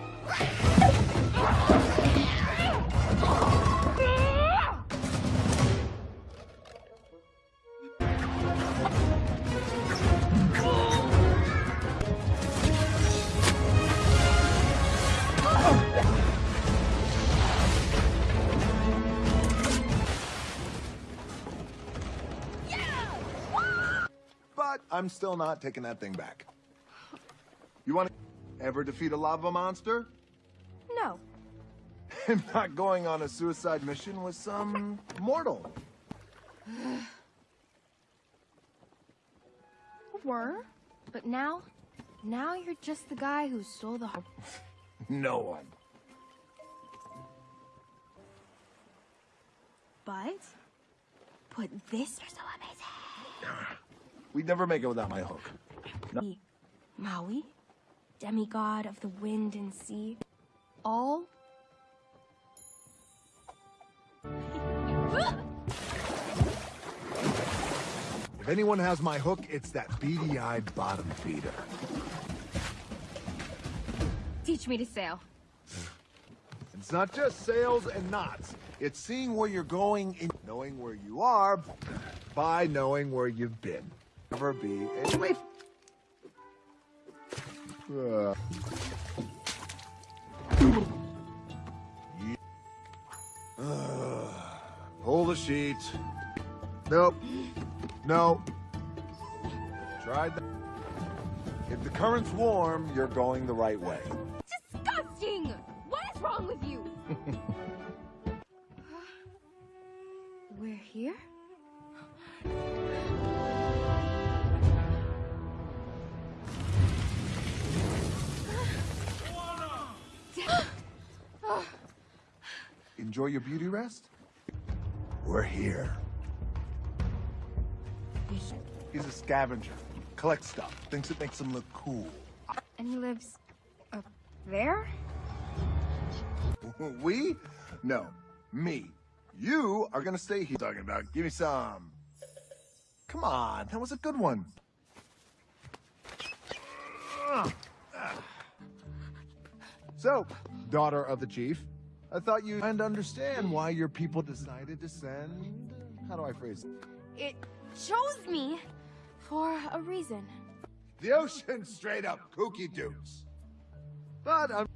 But I'm still not taking that thing back. You want to ever defeat a lava monster? No. I'm not going on a suicide mission with some mortal. Were? But now? Now you're just the guy who stole the heart. No one. But? Put this. You're so amazing. We'd never make it without my hook. No. Maui, demigod of the wind and sea, all. If anyone has my hook, it's that beady-eyed bottom feeder. Teach me to sail. It's not just sails and knots. It's seeing where you're going and knowing where you are by knowing where you've been. Never be a... Wait! Uh. Uh, Pull the sheet. Nope. No. Tried that. If the current's warm, you're going the right way. Disgusting! What is wrong with you? We're here? Enjoy your beauty rest? We're here. He's a scavenger. Collects stuff. Thinks it makes him look cool. And he lives up there? We? No. Me. You are gonna stay here. Talking about. Give me some. Come on. That was a good one. Ah. So, daughter of the chief, I thought you'd and understand why your people decided to send. How do I phrase it? It chose me for a reason. The ocean straight up kooky dukes. But I'm.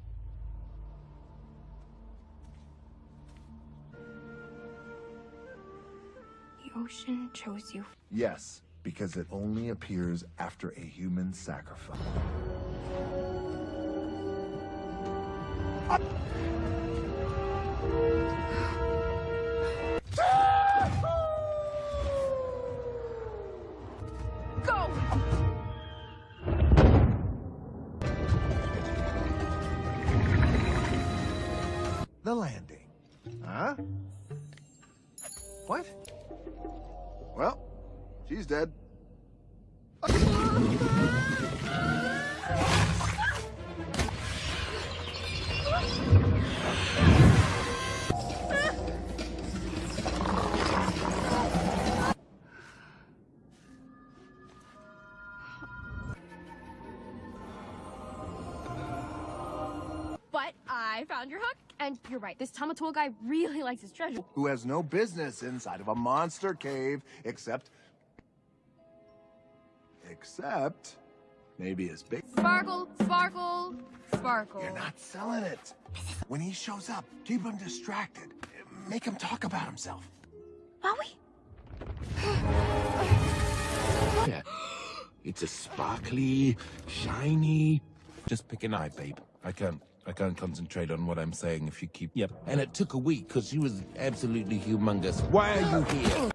The ocean chose you. Yes, because it only appears after a human sacrifice. The landing. Huh? What? Well, she's dead. And you're right. This Tamatoa guy really likes his treasure. Who has no business inside of a monster cave except. Except. Maybe his big. Sparkle, sparkle, sparkle. You're not selling it. When he shows up, keep him distracted. Make him talk about himself. Maui? Yeah. It's a sparkly, shiny. Just pick an eye, babe. I can't. I can't concentrate on what I'm saying if you keep. Yep. And it took a week because she was absolutely humongous. Why are you here? And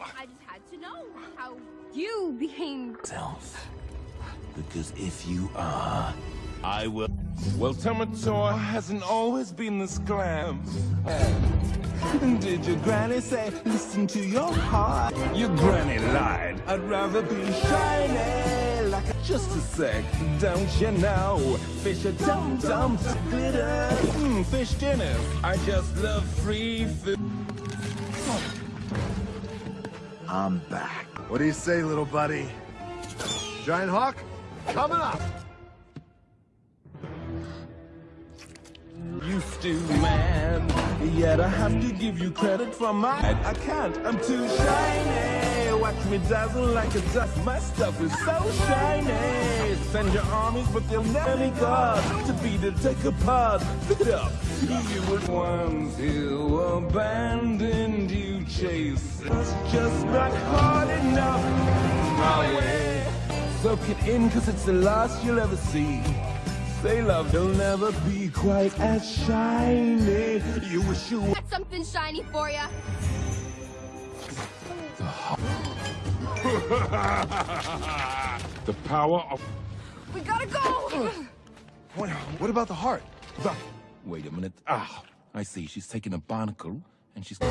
I just had to know how you became. Self. Because if you are, I will. Well, Tamatoa hasn't always been this glam. Did your granny say, listen to your heart? Your granny lied. I'd rather be shiny like a... Just a sec, don't you know? Fish are dum dum glitter. Mm, fish dinners. I just love free food. I'm back. What do you say, little buddy? Giant Hawk, coming up. Used to, man. Yet I have to give you credit for my. I can't, I'm too shiny. Watch me dazzle like a dust. My stuff is so shiny. Send your armies, but they'll never be God to be to take apart. Up. You were ones who abandoned you, chase. It's just not hard enough. Soak it in, cause it's the last you'll ever see. Say love, you'll never be quite as shiny. You wish you Got something shiny for ya. the power of. We gotta go! What, what about the heart? The... Wait a minute. Ah, I see. She's taking a barnacle and she's. We're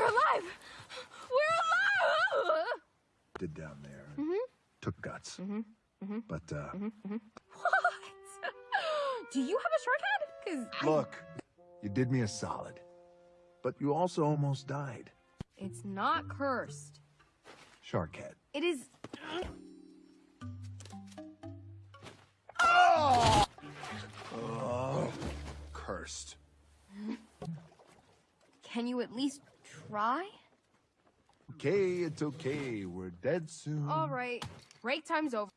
alive! We're alive! Did down there. Took guts. Mm-hmm. Mm-hmm. But, uh, Mm-hmm. What? Do you have a shark head? Cause look, you did me a solid. But you also almost died. It's not cursed. Shark head. It is. Oh, cursed. Can you at least try? Okay, it's okay. We're dead soon. All right. Break time's over.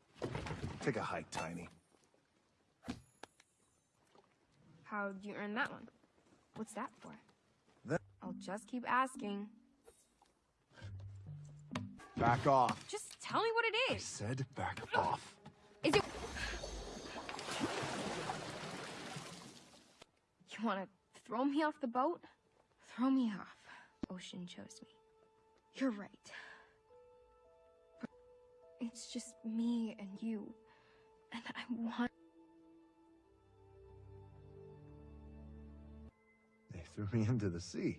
Take a hike, Tiny. How'd you earn that one? What's that for? That- I'll just keep asking. Back off. Just tell me what it is. I said back off. Is it? You want to throw me off the boat? Throw me off. Ocean chose me. You're right. It's just me and you. And I want. They threw me into the sea.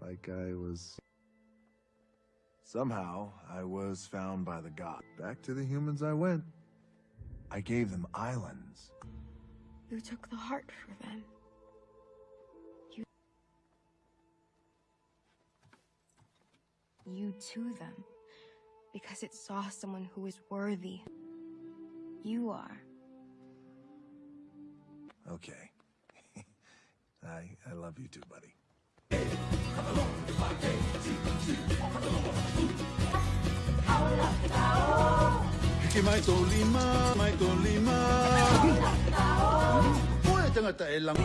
Like I was... Somehow, I was found by the god. Back to the humans I went. I gave them islands. You took the heart for them. You. You to them. Because it saw someone who is worthy. You are. Okay. I, I love you too, buddy. Hiki mai tō lima, mai tō lima. Koe tangata lang.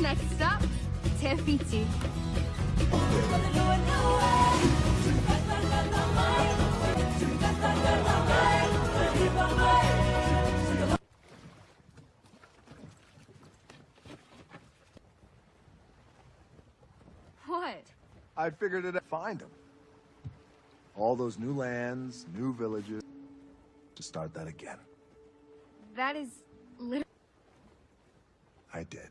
Next up, Te Fiti. What? I figured it out. Find them. All those new lands, new villages. To start that again. That is literally. I did.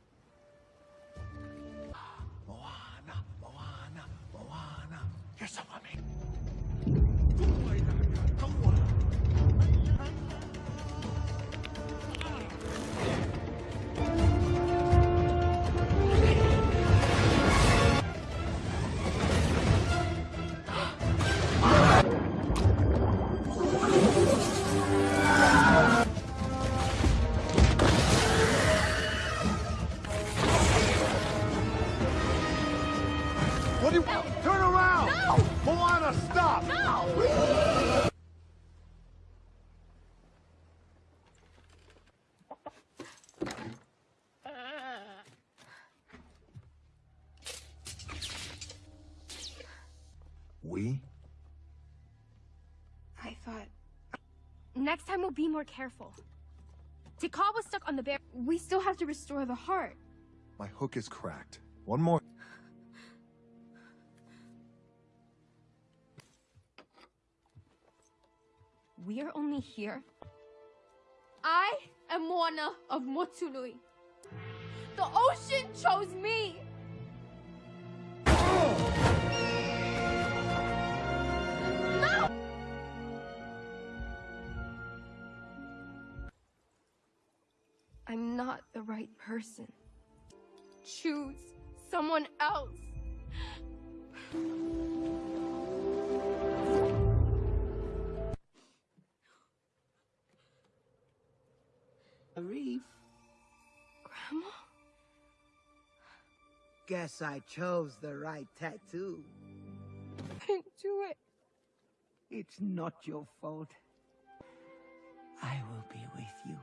Next time we'll be more careful. Tikal was stuck on the bear. We still have to restore the heart. My hook is cracked. One more. We are only here. I am Moana of Motunui. The ocean chose me. I'm not the right person. Choose someone else. A reef? Grandma? Guess I chose the right tattoo. I didn't do it. It's not your fault. I will be with you.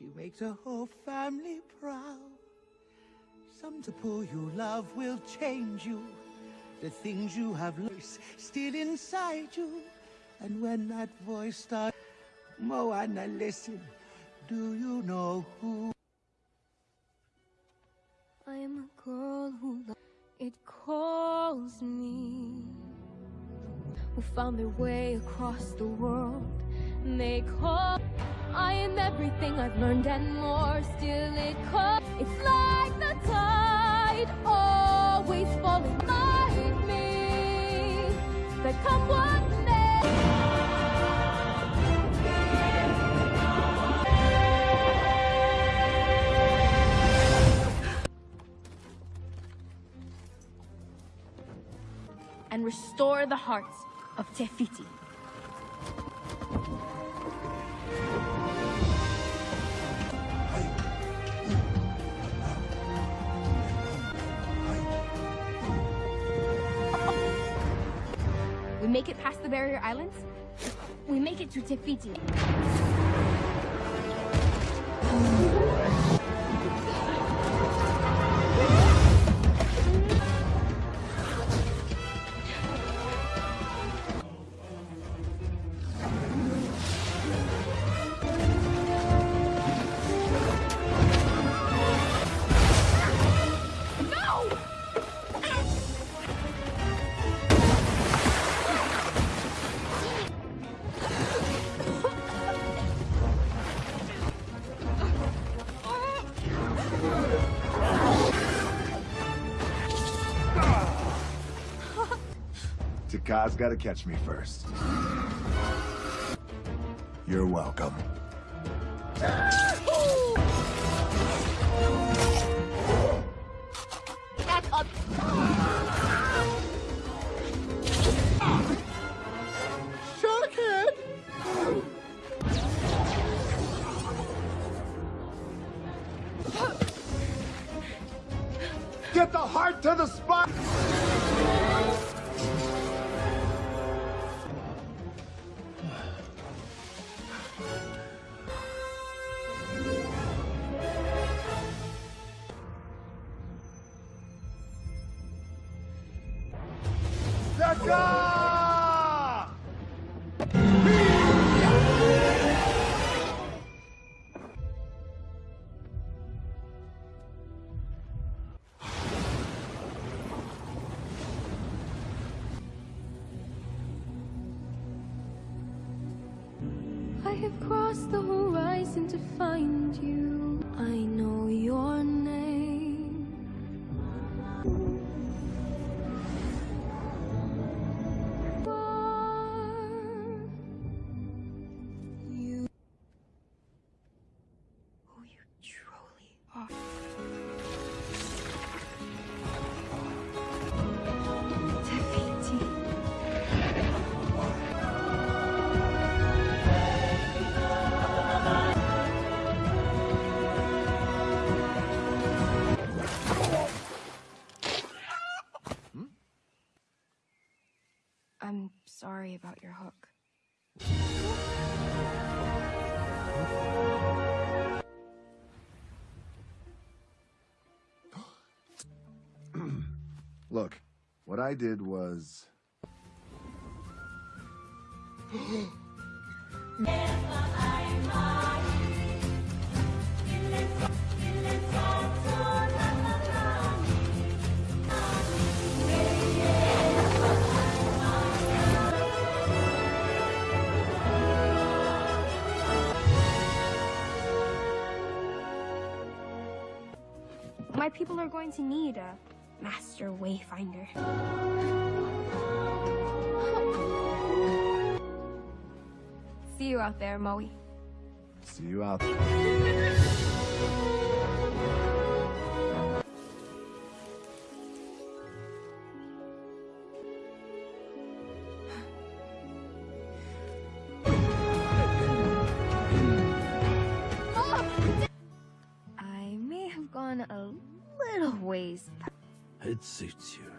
She makes her whole family proud. Some to pull you love will change you. The things you have lost still inside you. And when that voice starts, Moana, listen. Do you know who? I am a girl who it calls me who found their way across the world. And They call I am everything I've learned and more. Still, it calls. It's like the tide, always falling like me. But come what may. and restore the hearts of Te Fiti. Make it past the barrier islands. We make it to Te Fiti. Te Kā's gotta catch me first. You're welcome. What I did was... My people are going to need a master wayfinder. See you out there, Moe. See you out there. Suits you.